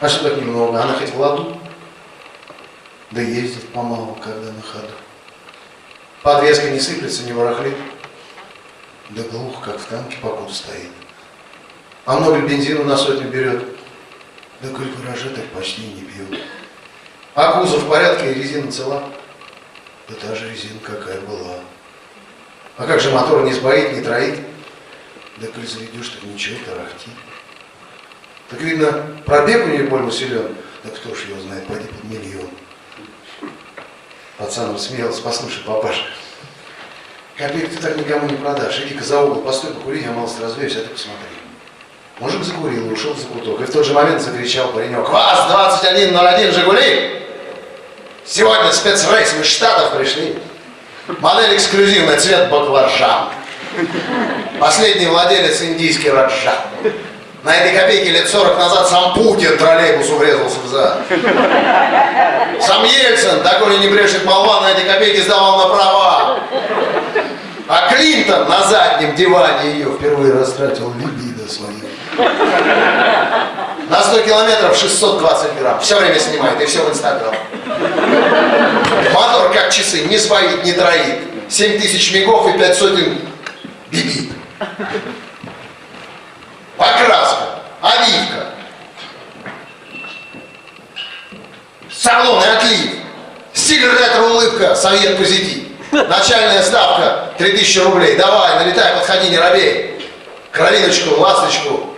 Так немного? Она хоть в ладу? Да ездит помалу, когда на ходу. Подвеска не сыплется, не ворохлит. Да глух, как в танке покуда стоит. А много бензина на сотню берет? Да коль гаражи так почти не пьют. А кузов в порядке резина цела? Да та же резина, какая была. А как же мотор не сбоит, не троит? Да коль заведешь, так ничего, тарахтит. Так видно, пробег у нее больно силен. Да кто ж его знает, пойди под миллион. Пацан рассмеялся, послушай, папаша, копейку ты так никому не продашь. Иди-ка за угол, постой, покури, я малость развеюсь, а ты посмотри. Мужик закурил и ушел за куток. И в тот же момент закричал паренек. ВАЗ-2101 «Жигули»! Сегодня спецрейс, из Штатов пришли. Модель эксклюзивная, цвет баклажан. Последний владелец индийский раджа. На этой копейке лет 40 назад сам Путин троллейбусу врезался в зад. Сам Ельцин, такой не брешет молва, на этой копейке сдавал на права. А Клинтон на заднем диване ее впервые растратил либидо свою. На 100 километров 620 грамм. Все время снимает и все в Инстаграм. Мотор как часы, не сбоит, не троит. 7 тысяч мигов и 5 сотен бибит. Покраска, оливка. Салон и отлив. Стиль ретро-улыбка, совет позитив. Начальная ставка 3000 рублей. Давай, налетай, подходи, не робей. Кровиночку, ласточку,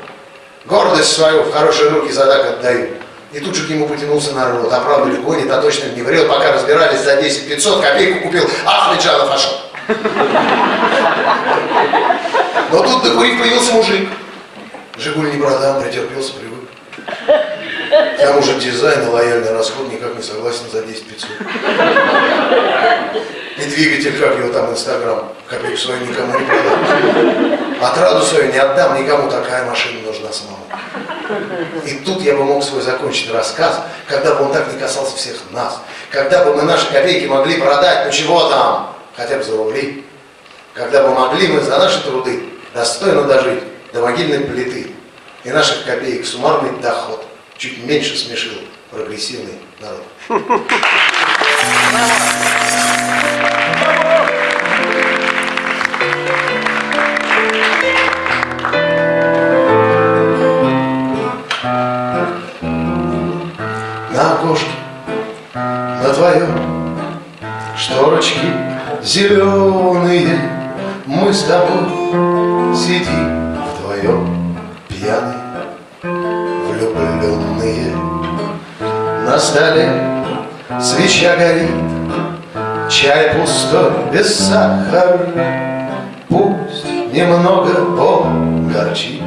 гордость свою в хорошие руки задак отдаю. И тут же к нему потянулся народ. А правда ли гонит, а точно не врет. Пока разбирались за 10 500, копейку купил Ахмеджанов Ашот. Но тут докурив появился мужик. Жигуль не продам, претерпелся, привык. К тому же дизайн и лояльный расход никак не согласен за 10 500. И двигатель, как его там, Инстаграм, копейку свою никому не продам. Отраду свою не отдам, никому такая машина нужна самому. И тут я бы мог свой закончить рассказ, когда бы он так не касался всех нас. Когда бы мы наши копейки могли продать, ну чего там, хотя бы за рубли. Когда бы могли мы за наши труды достойно дожить до могильной плиты. И наших копеек суммарный доход чуть меньше смешил прогрессивный народ. На окошке, на твоем, шторочки зеленые Мы с тобой сидим вдвоем Пьяные, влюбленные. На столе свеча горит Чай пустой, без сахара. Пусть немного он горчит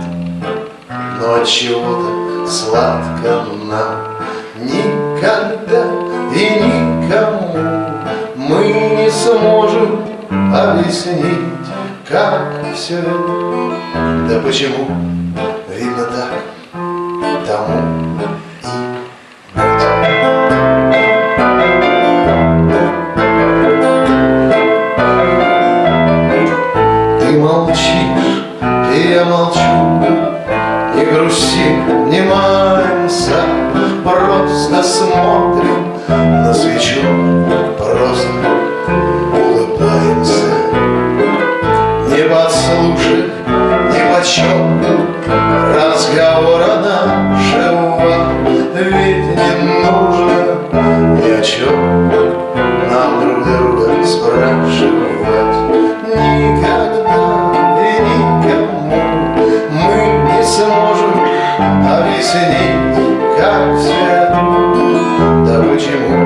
Но от чего-то сладко нам Никогда и никому Мы не сможем объяснить Как все это Да почему? Видно так Тому Ты молчишь, и я молчу Не грустим, не маемся Просто смотрим на свечу Просто почет Разговора нашего? Ведь не нужно ни о чем Нам друг друга спрашивать. Никогда и никому Мы не сможем объяснить, как это Да почему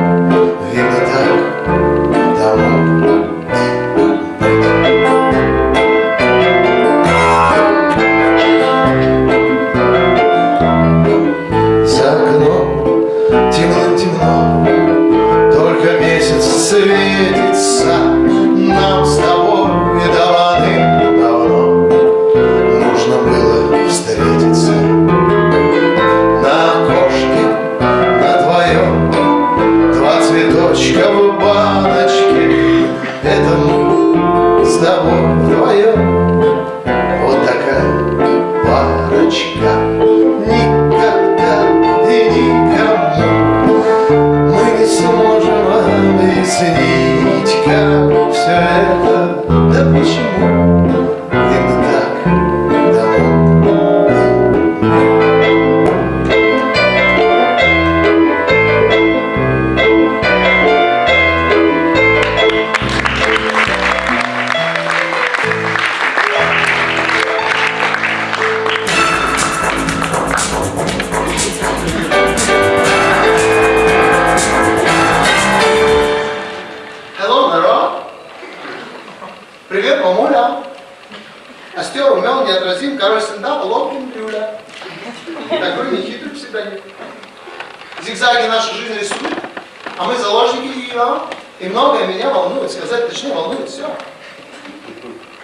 а мы заложники ее. И многое меня волнует, сказать точнее волнует все.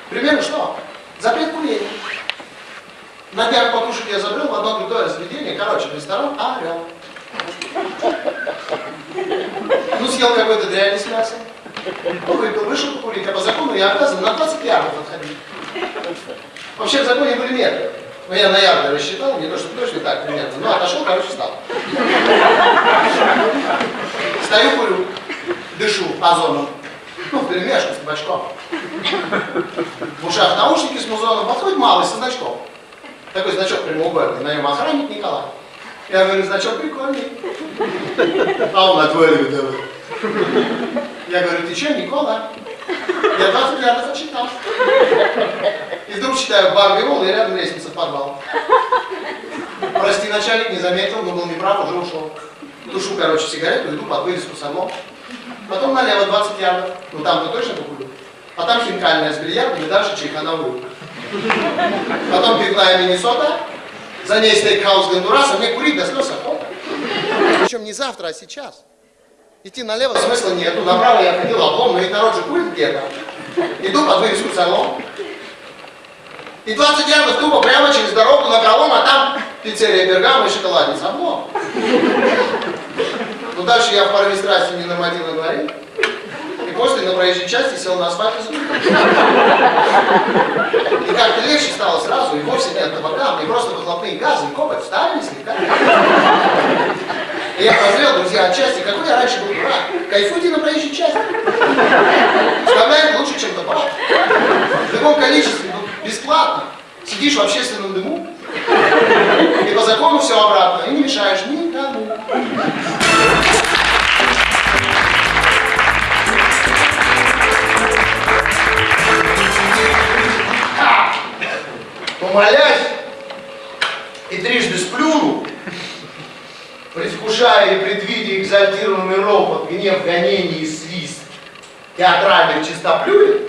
Примерно что? Запрет курения. На днях покушать я забрел в одно крутое заведение, короче, ресторан Орел. Ну, съел какой-то дрянь с мясом. Ну, выпил, вышел покурить, а по закону я обязан на 20 ярдов отходить. Вообще в законе были метры. Но я на ярды рассчитал, не то, что точно так примерно. Ну, отошел, короче, встал. Стою, курю, дышу озоном. Ну, перемешку с табачком. В ушах наушники с музоном, подходит малый со значком. Такой значок прямоугольный, на нем охранник Николай. Я говорю, значок прикольный. А он отваливает давай. Я говорю, ты что, Никола? Я 20 ярдов отсчитал. И вдруг читаю бар Виола, и рядом лестница в подвал. Прости, начальник, не заметил, но был неправ, уже ушел. Тушу, короче, сигарету, иду под вывеску с орлом. Потом налево 20 ярдов. Ну там-то точно покурю. А там хинкальная с бильярдом и дальше чайхановую. Потом пивная Миннесота, за ней стейкхаус Гондураса, мне курить до слез охота. Причем не завтра, а сейчас. Идти налево смысла нету, направо я ходил облом, но ведь народ же курит где-то. Иду под вывеску салон. И 20 ярдов тупо прямо через дорогу на пролом, а там пиццерия Бергамо и шоколадница. Облом. Ну дальше я в порыве страсти ненормативно говорил. И после на проезжей части сел на асфальт и. И как-то легче стало сразу, и вовсе нет табака, мне просто выхлопные газы и копоть встали слегка. И я прозрел, друзья, отчасти, какой я раньше был дурак. Кайфуйте на проезжей части. Вставляет лучше, чем табак. В любом количестве, Бесплатно. Сидишь в общественном дыму, и по закону все обратно, и не мешаешь никому. А, Помолясь и трижды сплюну, предвкушая и предвидя экзальтированный ропот, гнев, гонение и свист театральных чистоплюев,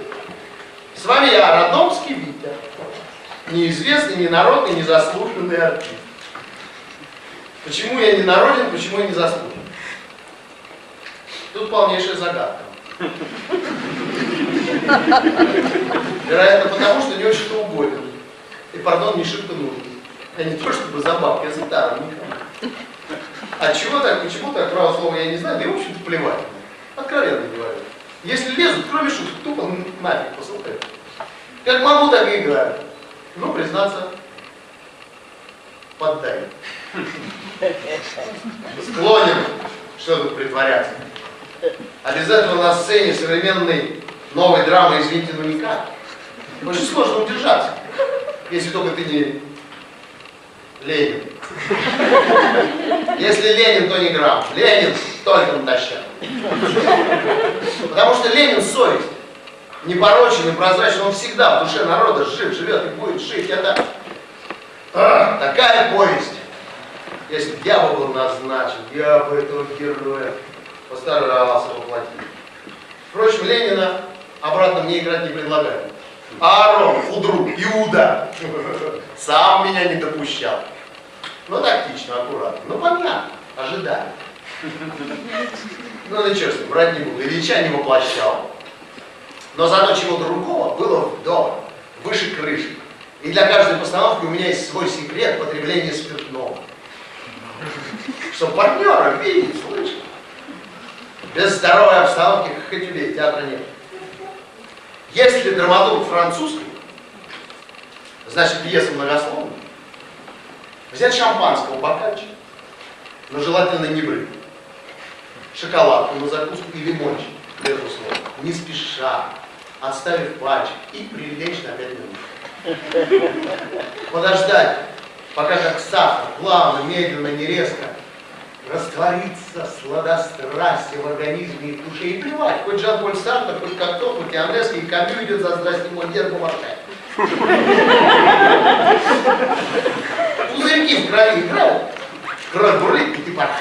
с вами я, Родномский Витя, неизвестный, ненародный, незаслуженный артист. Почему я не народен, почему я не заслужен? Тут полнейшая загадка. Вероятно, потому что не очень-то угоден. И, пардон, не шибко нужен. А не то, чтобы за бабки, а за. А чего так, почему так, право слова я не знаю, да и, в общем-то, плевать. Откровенно говорю. Если лезут, кроме шуток, тупо нафиг посылают. Как могу, так и играю. Ну, признаться, поддай. Склонен, что тут притворяться. Обязательно на сцене современной новой драмы, извините, ну никак. Очень сложно удержаться, если только ты не Ленин. Если Ленин, то не грамм. Ленин только натощак. Потому что Ленин совесть. Непорочен и прозрачен, он всегда в душе народа жив, живет и будет жить. Это а, такая повесть. Если бы я бы был назначен, я бы этого героя постарался воплотить. Впрочем, Ленина обратно мне играть не предлагают. Аарон, Фудру, Иуда сам меня не допущал. Ну, тактично, аккуратно. Ну, понятно, ожидали. Ну, ничего с ним, брать не буду. Ильича не воплощал. Но зато чего другого было вдоволь, выше крыши. И для каждой постановки у меня есть свой секрет потребления спиртного. Чтобы партнера видеть, слышать. Без здоровой обстановки, как и тебе, театра нет. Если драматург французский, значит пьеса многословная. Взять шампанского бокальчик, но желательно не брать. Шоколадку на закуску и лимончик, безусловно. Не спеша, отставив пальчик и прилечь на 5 минут. Подождать, пока как сахар, плавно, медленно, не резко, растворится сладострастие в организме и в душе. И плевать, хоть Жан-Поль Сартер, хоть Кокто, хоть Иоаннеско, и Камю идет за здрасте мой дед Бумаршай. Пузырьки в крови играют, кровь бурлит, и порхаешь.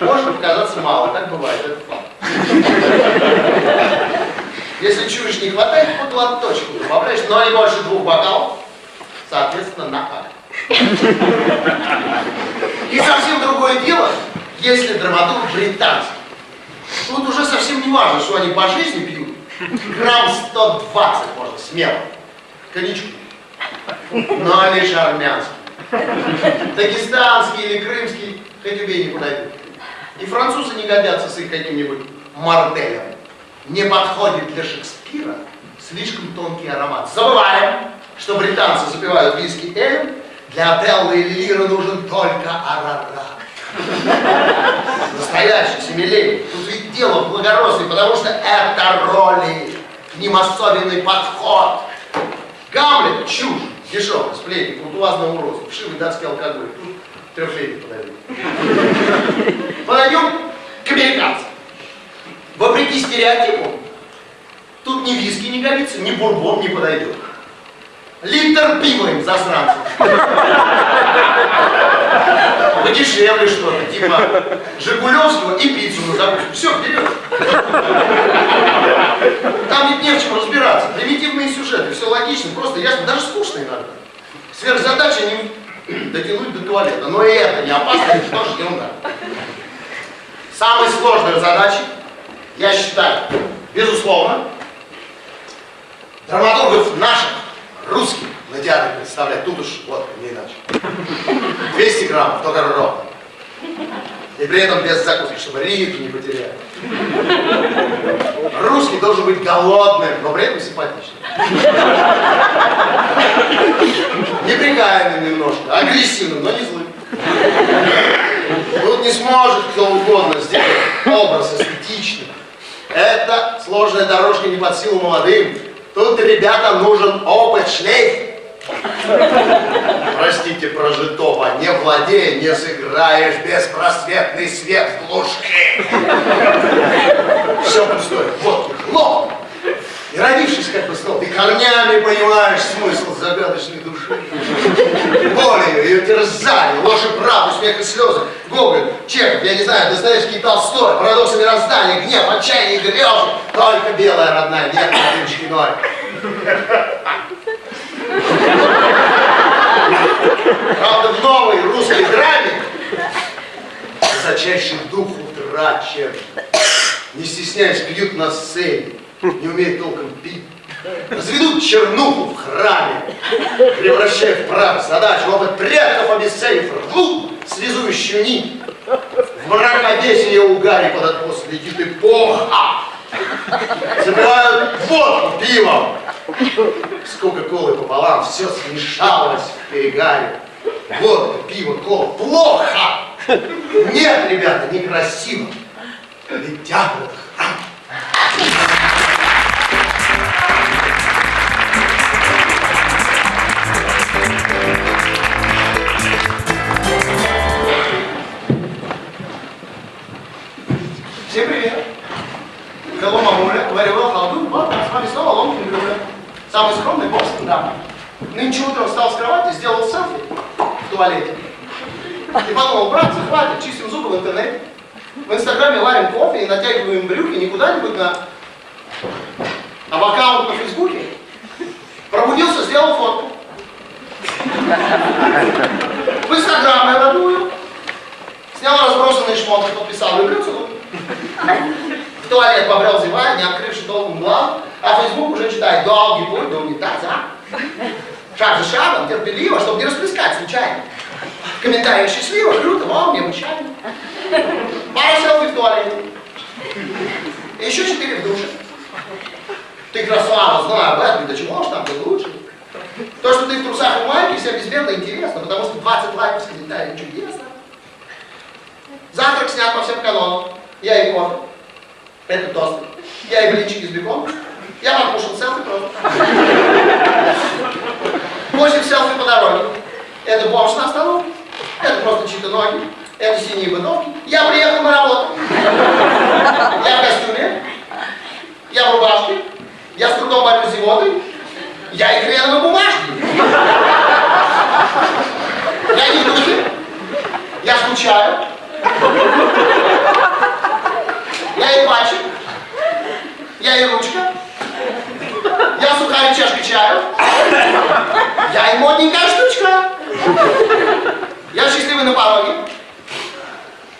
Может показаться мало, так бывает, это факт. Если чуешь не хватает, по глоточку добавляешь, но не больше двух бокалов, соответственно, на акт. И совсем другое дело, если драматург британский. Тут уже совсем не важно, что они по жизни пьют. Грамм 120 можно смело. Коньячку. Но лишь армянский. Дагестанский или крымский, хоть убей, не подойдут. И французы не годятся с их каким-нибудь мартелем. Не подходит для Шекспира слишком тонкий аромат. Забываем, что британцы запивают виски элем, для Отелло или Лира нужен только арарат. Настоящий, семилетний. Тут ведь дело в потому что это роли, к ним особенный подход. Гамлет – чушь, дешевый, сплетник, куртуазного уродства, вшивый датский алкоголь. Тут трехлетний подойдет. Подойдем к американцам. Вопреки стереотипу, тут ни виски не годится, ни бурбон не подойдет. Литр пива им, засранцев. Подешевле что-то, типа Жигулевского и пиццу на закуску. Все, вперед. Там ведь не в чем разбираться. Примитивные сюжеты, все логично, просто ясно, даже скучно иногда. Сверхзадача не дотянуть до туалета. Но и это не опасно, это тоже ерунда. Самой сложной задачей, я считаю, безусловно, драматургов наших русских на театре представлять. Тут уж вот, не иначе. 200 граммов, только ровно. И при этом без закуски, чтобы ритм не потеряли. Русский должен быть голодным, но при этом симпатичным. Неприкаянным немножко, агрессивным, но не злым. Тут не сможет кто угодно сделать образ эстетичный. Это сложная дорожка не под силу молодым. Тут, ребята, нужен опыт, шлейф. Простите, прожитого, не владея, не сыграешь беспросветный свет в глуши. Все пустое, вот, хлоп. И родившись как бы снова, ты корнями понимаешь смысл загадочной души. Болью ее терзали, ложь и правду, смех и слезы. Гоголь, Чехов, я не знаю, Достоевский и Толстой, парадоксы мироздания, гнев, отчаяние и грезы. Только белая родная, нет матушки ноль. Правда, в новой русской драме высочайший дух утрачен. Не стесняясь, пьют на сцене, не умеют толком пить. Разведут чернуху в храме, превращая в прах задачу, опыт предков обесценив, рвут связующую нить. В мракобесие угаре под откос летит эпоха. Забивают водку пивом. С кока-колой пополам все смешалось в перегаре. Водка, пиво, кола. Плохо! Нет, ребята, некрасиво. Ведь театр. Всем привет! Well, how do? Вот, с вами снова Ломкин Грюля. Самый скромный босс, да. Нынче утром встал с кровати, сделал селфи в туалете. И подумал, братцы, хватит, чистим зубы в интернете. В инстаграме варим кофе и натягиваем брюки не куда-нибудь на... А в аккаунт на фейсбуке. Пробудился, сделал фотку. В инстаграм я родную. Снял разбросанные шмотки, подписал, люблю. В туалет побрел зевая, не открывший толком глаз, а Фейсбук уже читает долгий путь до унитаза. Шаг за шагом, терпеливо, чтобы не расплескать случайно. Комментарии счастливо, круто, вау, необычайно. Пара селфи в туалете. Еще четыре в душе. Ты красава, знаю об этом, да чего ж там, ты лучше. То, что ты в трусах и майке, всем безбедно интересно, потому что 20 лайков с комментарием чудесно. Завтрак снят по всем канонам. Я и кофе. Это тост. Я и блинчики с беконом. Я покушал селфи просто. 8 селфи по дороге. Это бомж на остановке. Это просто чьи-то ноги. Это синие бытовки. Я приехал на работу. Я в костюме. Я в рубашке. Я с трудом борюсь с зевотой. Я и хреновой бумажки. Я не в. Я скучаю. Я и пальчик. Я и ручка. Я сухая чашка чаю. Я и модненькая штучка. Я счастливый на пороге.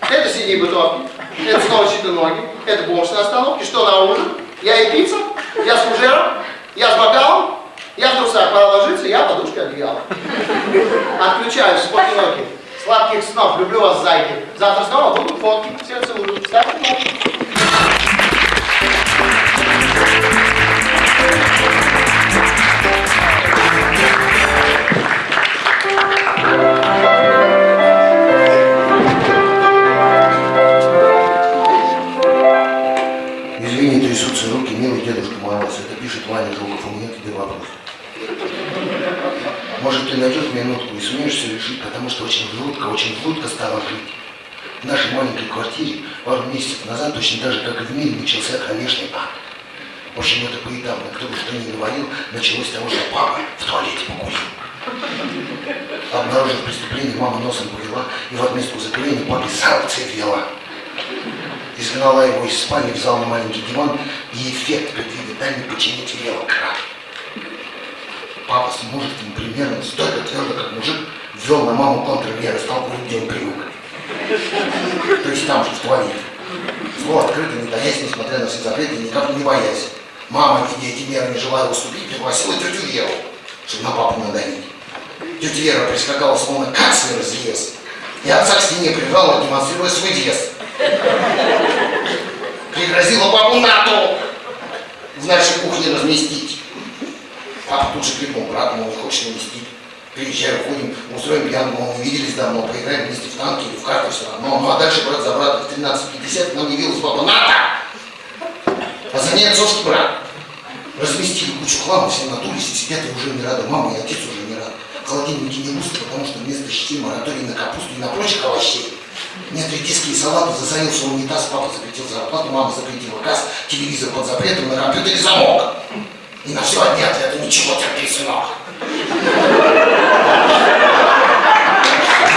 Это синие бытовки. Это снова чьи-то ноги. Это бомж на остановке. Что на ужин? Я и пицца. Я с фужером. Я с бокалом. Я в трусах. Пора ложиться. Я подушка одеяло. Отключаюсь. Спокойной ноги. Сладких снов. Люблю вас, зайки. Завтра снова будут фотки. Все целую. Ставьте лайк. Может, ты найдешь минутку и сумеешь все решить, потому что очень жутко, очень жутко стало жить. В нашей маленькой квартире пару месяцев назад, точно так же, как и в мире, начался кромешный ад. В общем, это поэтапно. Кто бы что ни говорил, началось с того, что папа в туалете покурил. Обнаружив преступление, мама носом повела и в отместку за курение папе санкции ввела. Изгнала его из спальни, взял на маленький диван и эффект предвидеть не починить велел край. Папа с мужеством примерно столько твердо, как мужик, ввел на маму контрмеры, стал курить, где он привык. То есть там же, в туалете. Зло открыто, не таясь, несмотря на все запреты, никак не боясь. Мама, видя эти меры, не желая уступить, пригласила тетю Веру, чтобы на папу надавить. Тетя Вера прискакала, словно канцлер из ЕС, и отца к стене прижала, демонстрируя свой вес. Пригрозила папу НАТО в нашей кухне разместить. Папа тут же крикнул брату, мол, хочешь навестить. Приезжай, уходим, устроим пьянку, мол, не виделись давно, поиграем вместе в танки или в карты все равно. Ну а дальше брат за брата в 13.50 нам явилась папа НАТО! А за ней отцовский брат. Разместили кучу хлама, все надулись и сидят и уже не рады. Мама и отец уже не рады. Холодильники не густо, потому что вместо щей мораторий на капусту и на прочих овощей. Нет редиски и салаты, засорился унитаз, папа запретил зарплату, мама запретила газ, телевизор под запретом, на компьютере замок. И на все одни ответы ничего терпеть, сынок. В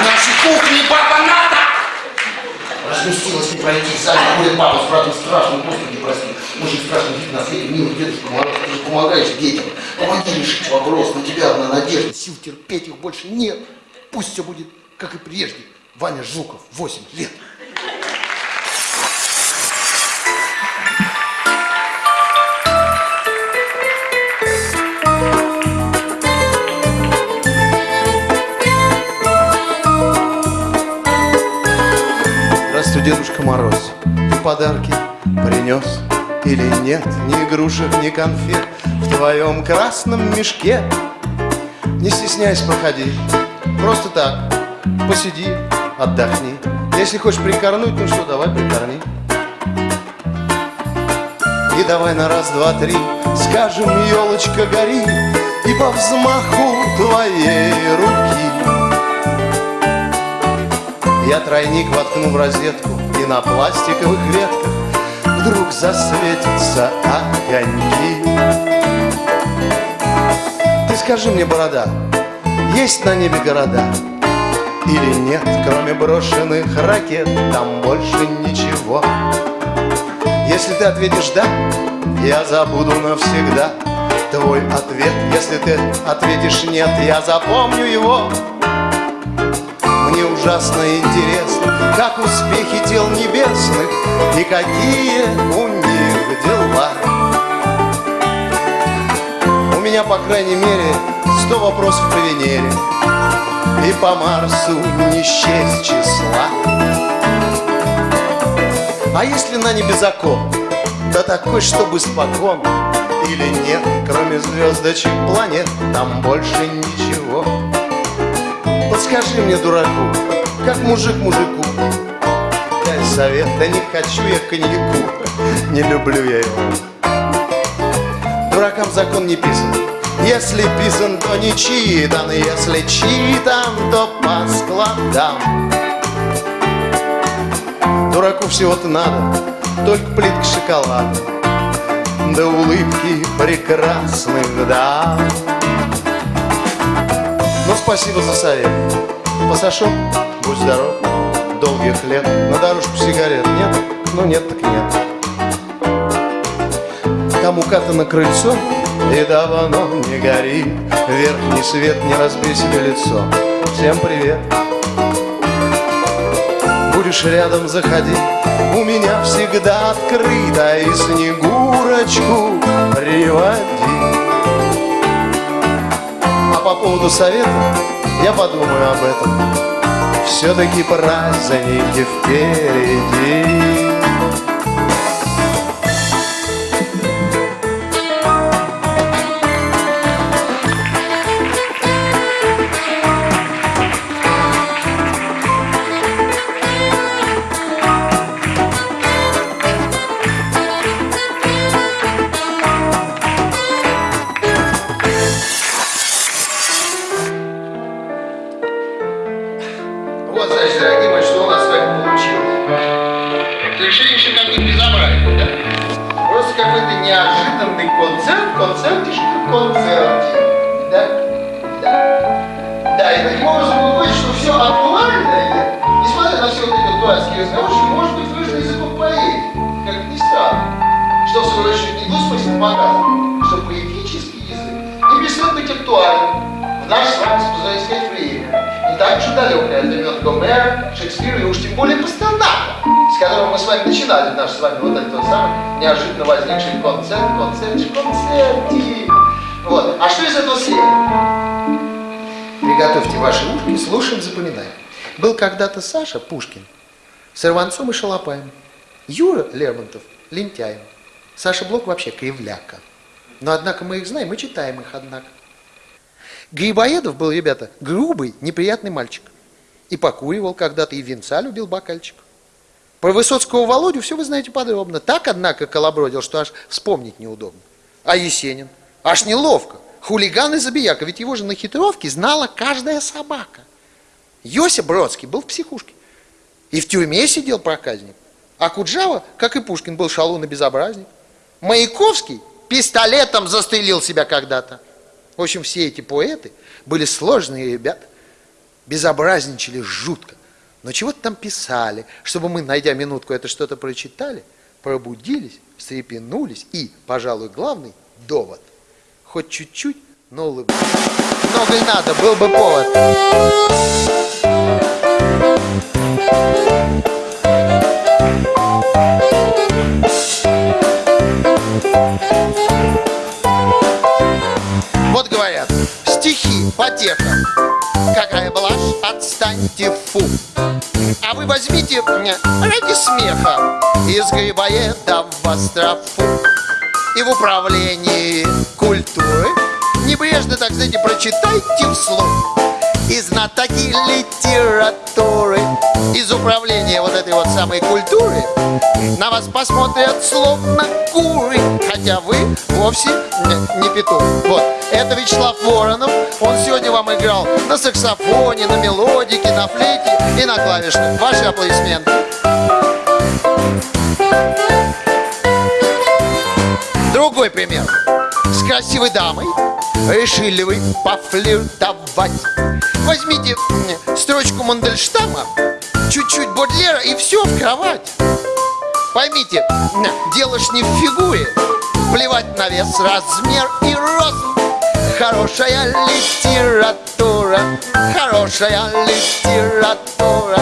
нашей кухне папа надо! Разместилась не пройти, сами ходит папа с братом страшным, господи, прости. Очень страшный вид на свете, милый дедушка Мороз, ты же помогаешь детям. Помоги решить вопрос, на тебя одна надежда, сил терпеть их больше нет. Пусть все будет, как и прежде. Ваня Жуков, 8 лет. Дедушка Мороз. Ты подарки принес или нет? Ни игрушек, ни конфет в твоем красном мешке. Не стесняйся, проходи. Просто так, посиди, отдохни. Если хочешь прикорнуть, ну что, давай прикорни. И давай на раз, два, три Скажем, елочка, гори И по взмаху твоей руки я тройник воткну в розетку И на пластиковых ветках Вдруг засветятся огоньки. Ты скажи мне, борода Есть на небе города Или нет, кроме брошенных ракет? Там больше ничего. Если ты ответишь «да», я забуду навсегда Твой ответ, если ты ответишь «нет», я запомню его мне ужасно интересно, как успехи дел небесных и какие у них дела. У меня, по крайней мере, сто вопросов по Венере и по Марсу не счесть числа. А если на небе закон, да такой, чтобы спокон, или нет, кроме звездочек планет, там больше ничего. Подскажи мне, дураку, как мужик мужику? Дай совет, да не хочу я коньяку. Не люблю я его. Дуракам закон не писан. Если писан, то не читан. Если читан, то по складам. Дураку всего-то надо Только плитка шоколада. Да улыбки прекрасных дам спасибо за совет. Посошел, будь здоров, долгих лет. На дорожку сигарет нет? Ну, нет, так нет. Там укатано крыльцо, и давно не горит. Верхний свет, не разбей себе лицо. Всем привет. Будешь рядом, заходи. У меня всегда открыто, и снегурочку приводи по поводу совета я подумаю об этом. Все-таки праздники впереди. Когда-то Саша Пушкин с Ирванцом и Шалопаем. Юра Лермонтов лентяем. Саша Блок вообще кривляка. Но однако мы их знаем и читаем их, однако. Грибоедов был, ребята, грубый, неприятный мальчик. И покуривал когда-то, и венца любил бокальчик. Про Высоцкого Володю все вы знаете подробно. Так, однако, колобродил, что аж вспомнить неудобно. А Есенин? Аж неловко. Хулиган и забияка, ведь его же на хитровке знала каждая собака. Йося Бродский был в психушке. И в тюрьме сидел проказник. А Куджава, как и Пушкин, был шалун и безобразник. Маяковский пистолетом застрелил себя когда-то. В общем, все эти поэты были сложные ребята, безобразничали жутко. Но чего-то там писали, чтобы мы, найдя минутку, это что-то прочитали, пробудились, встрепенулись и, пожалуй, главный довод. Хоть чуть-чуть, но улыбались. Много и надо, был бы повод. Вот говорят, стихи, потеха. Какая блажь, отстаньте, фу. А вы возьмите ради смеха из грибоеда в острову. И в управлении культуры небрежно, так знаете, прочитайте вслух. И знатоки литературы из управления вот этой вот самой культуры на вас посмотрят словно куры, хотя вы вовсе не, не петух. Вот, это Вячеслав Воронов, он сегодня вам играл на саксофоне, на мелодике, на флейте и на клавишных. Ваши аплодисменты. Другой пример. С красивой дамой решили вы пофлиртовать. Возьмите строчку Мандельштама, чуть-чуть Бодлера и все в кровать. Поймите, дело ж не в фигуре, плевать на вес, размер и рост. Хорошая литература, хорошая литература,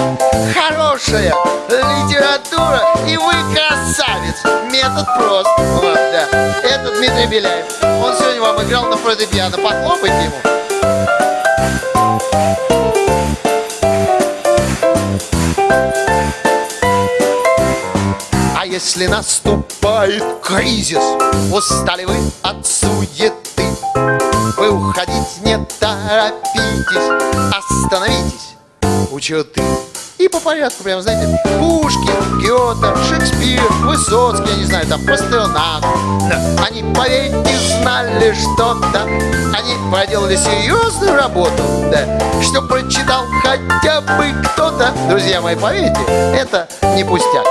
хорошая литература, и вы красавец. Метод прост. Вот, да. Это Дмитрий Беляев. Он сегодня вам играл на фортепиано. Похлопайте ему. А если наступает кризис, устали вы от суеты, вы уходить не торопитесь, остановитесь у черты. И по порядку, прям, знаете, Пушкин, Гёте, Шекспир, Высоцкий, я не знаю, там, Пастернак. Да. Они, поверьте, знали что-то, они проделали серьезную работу, да, что прочитал хотя бы кто-то. Друзья мои, поверьте, это не пустяк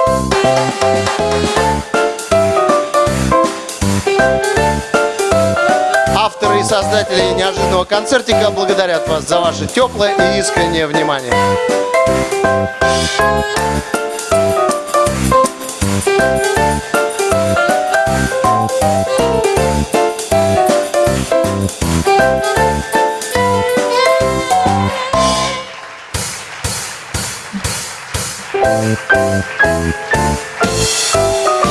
создателей неожиданного концертика благодарят вас за ваше теплое и искреннее внимание.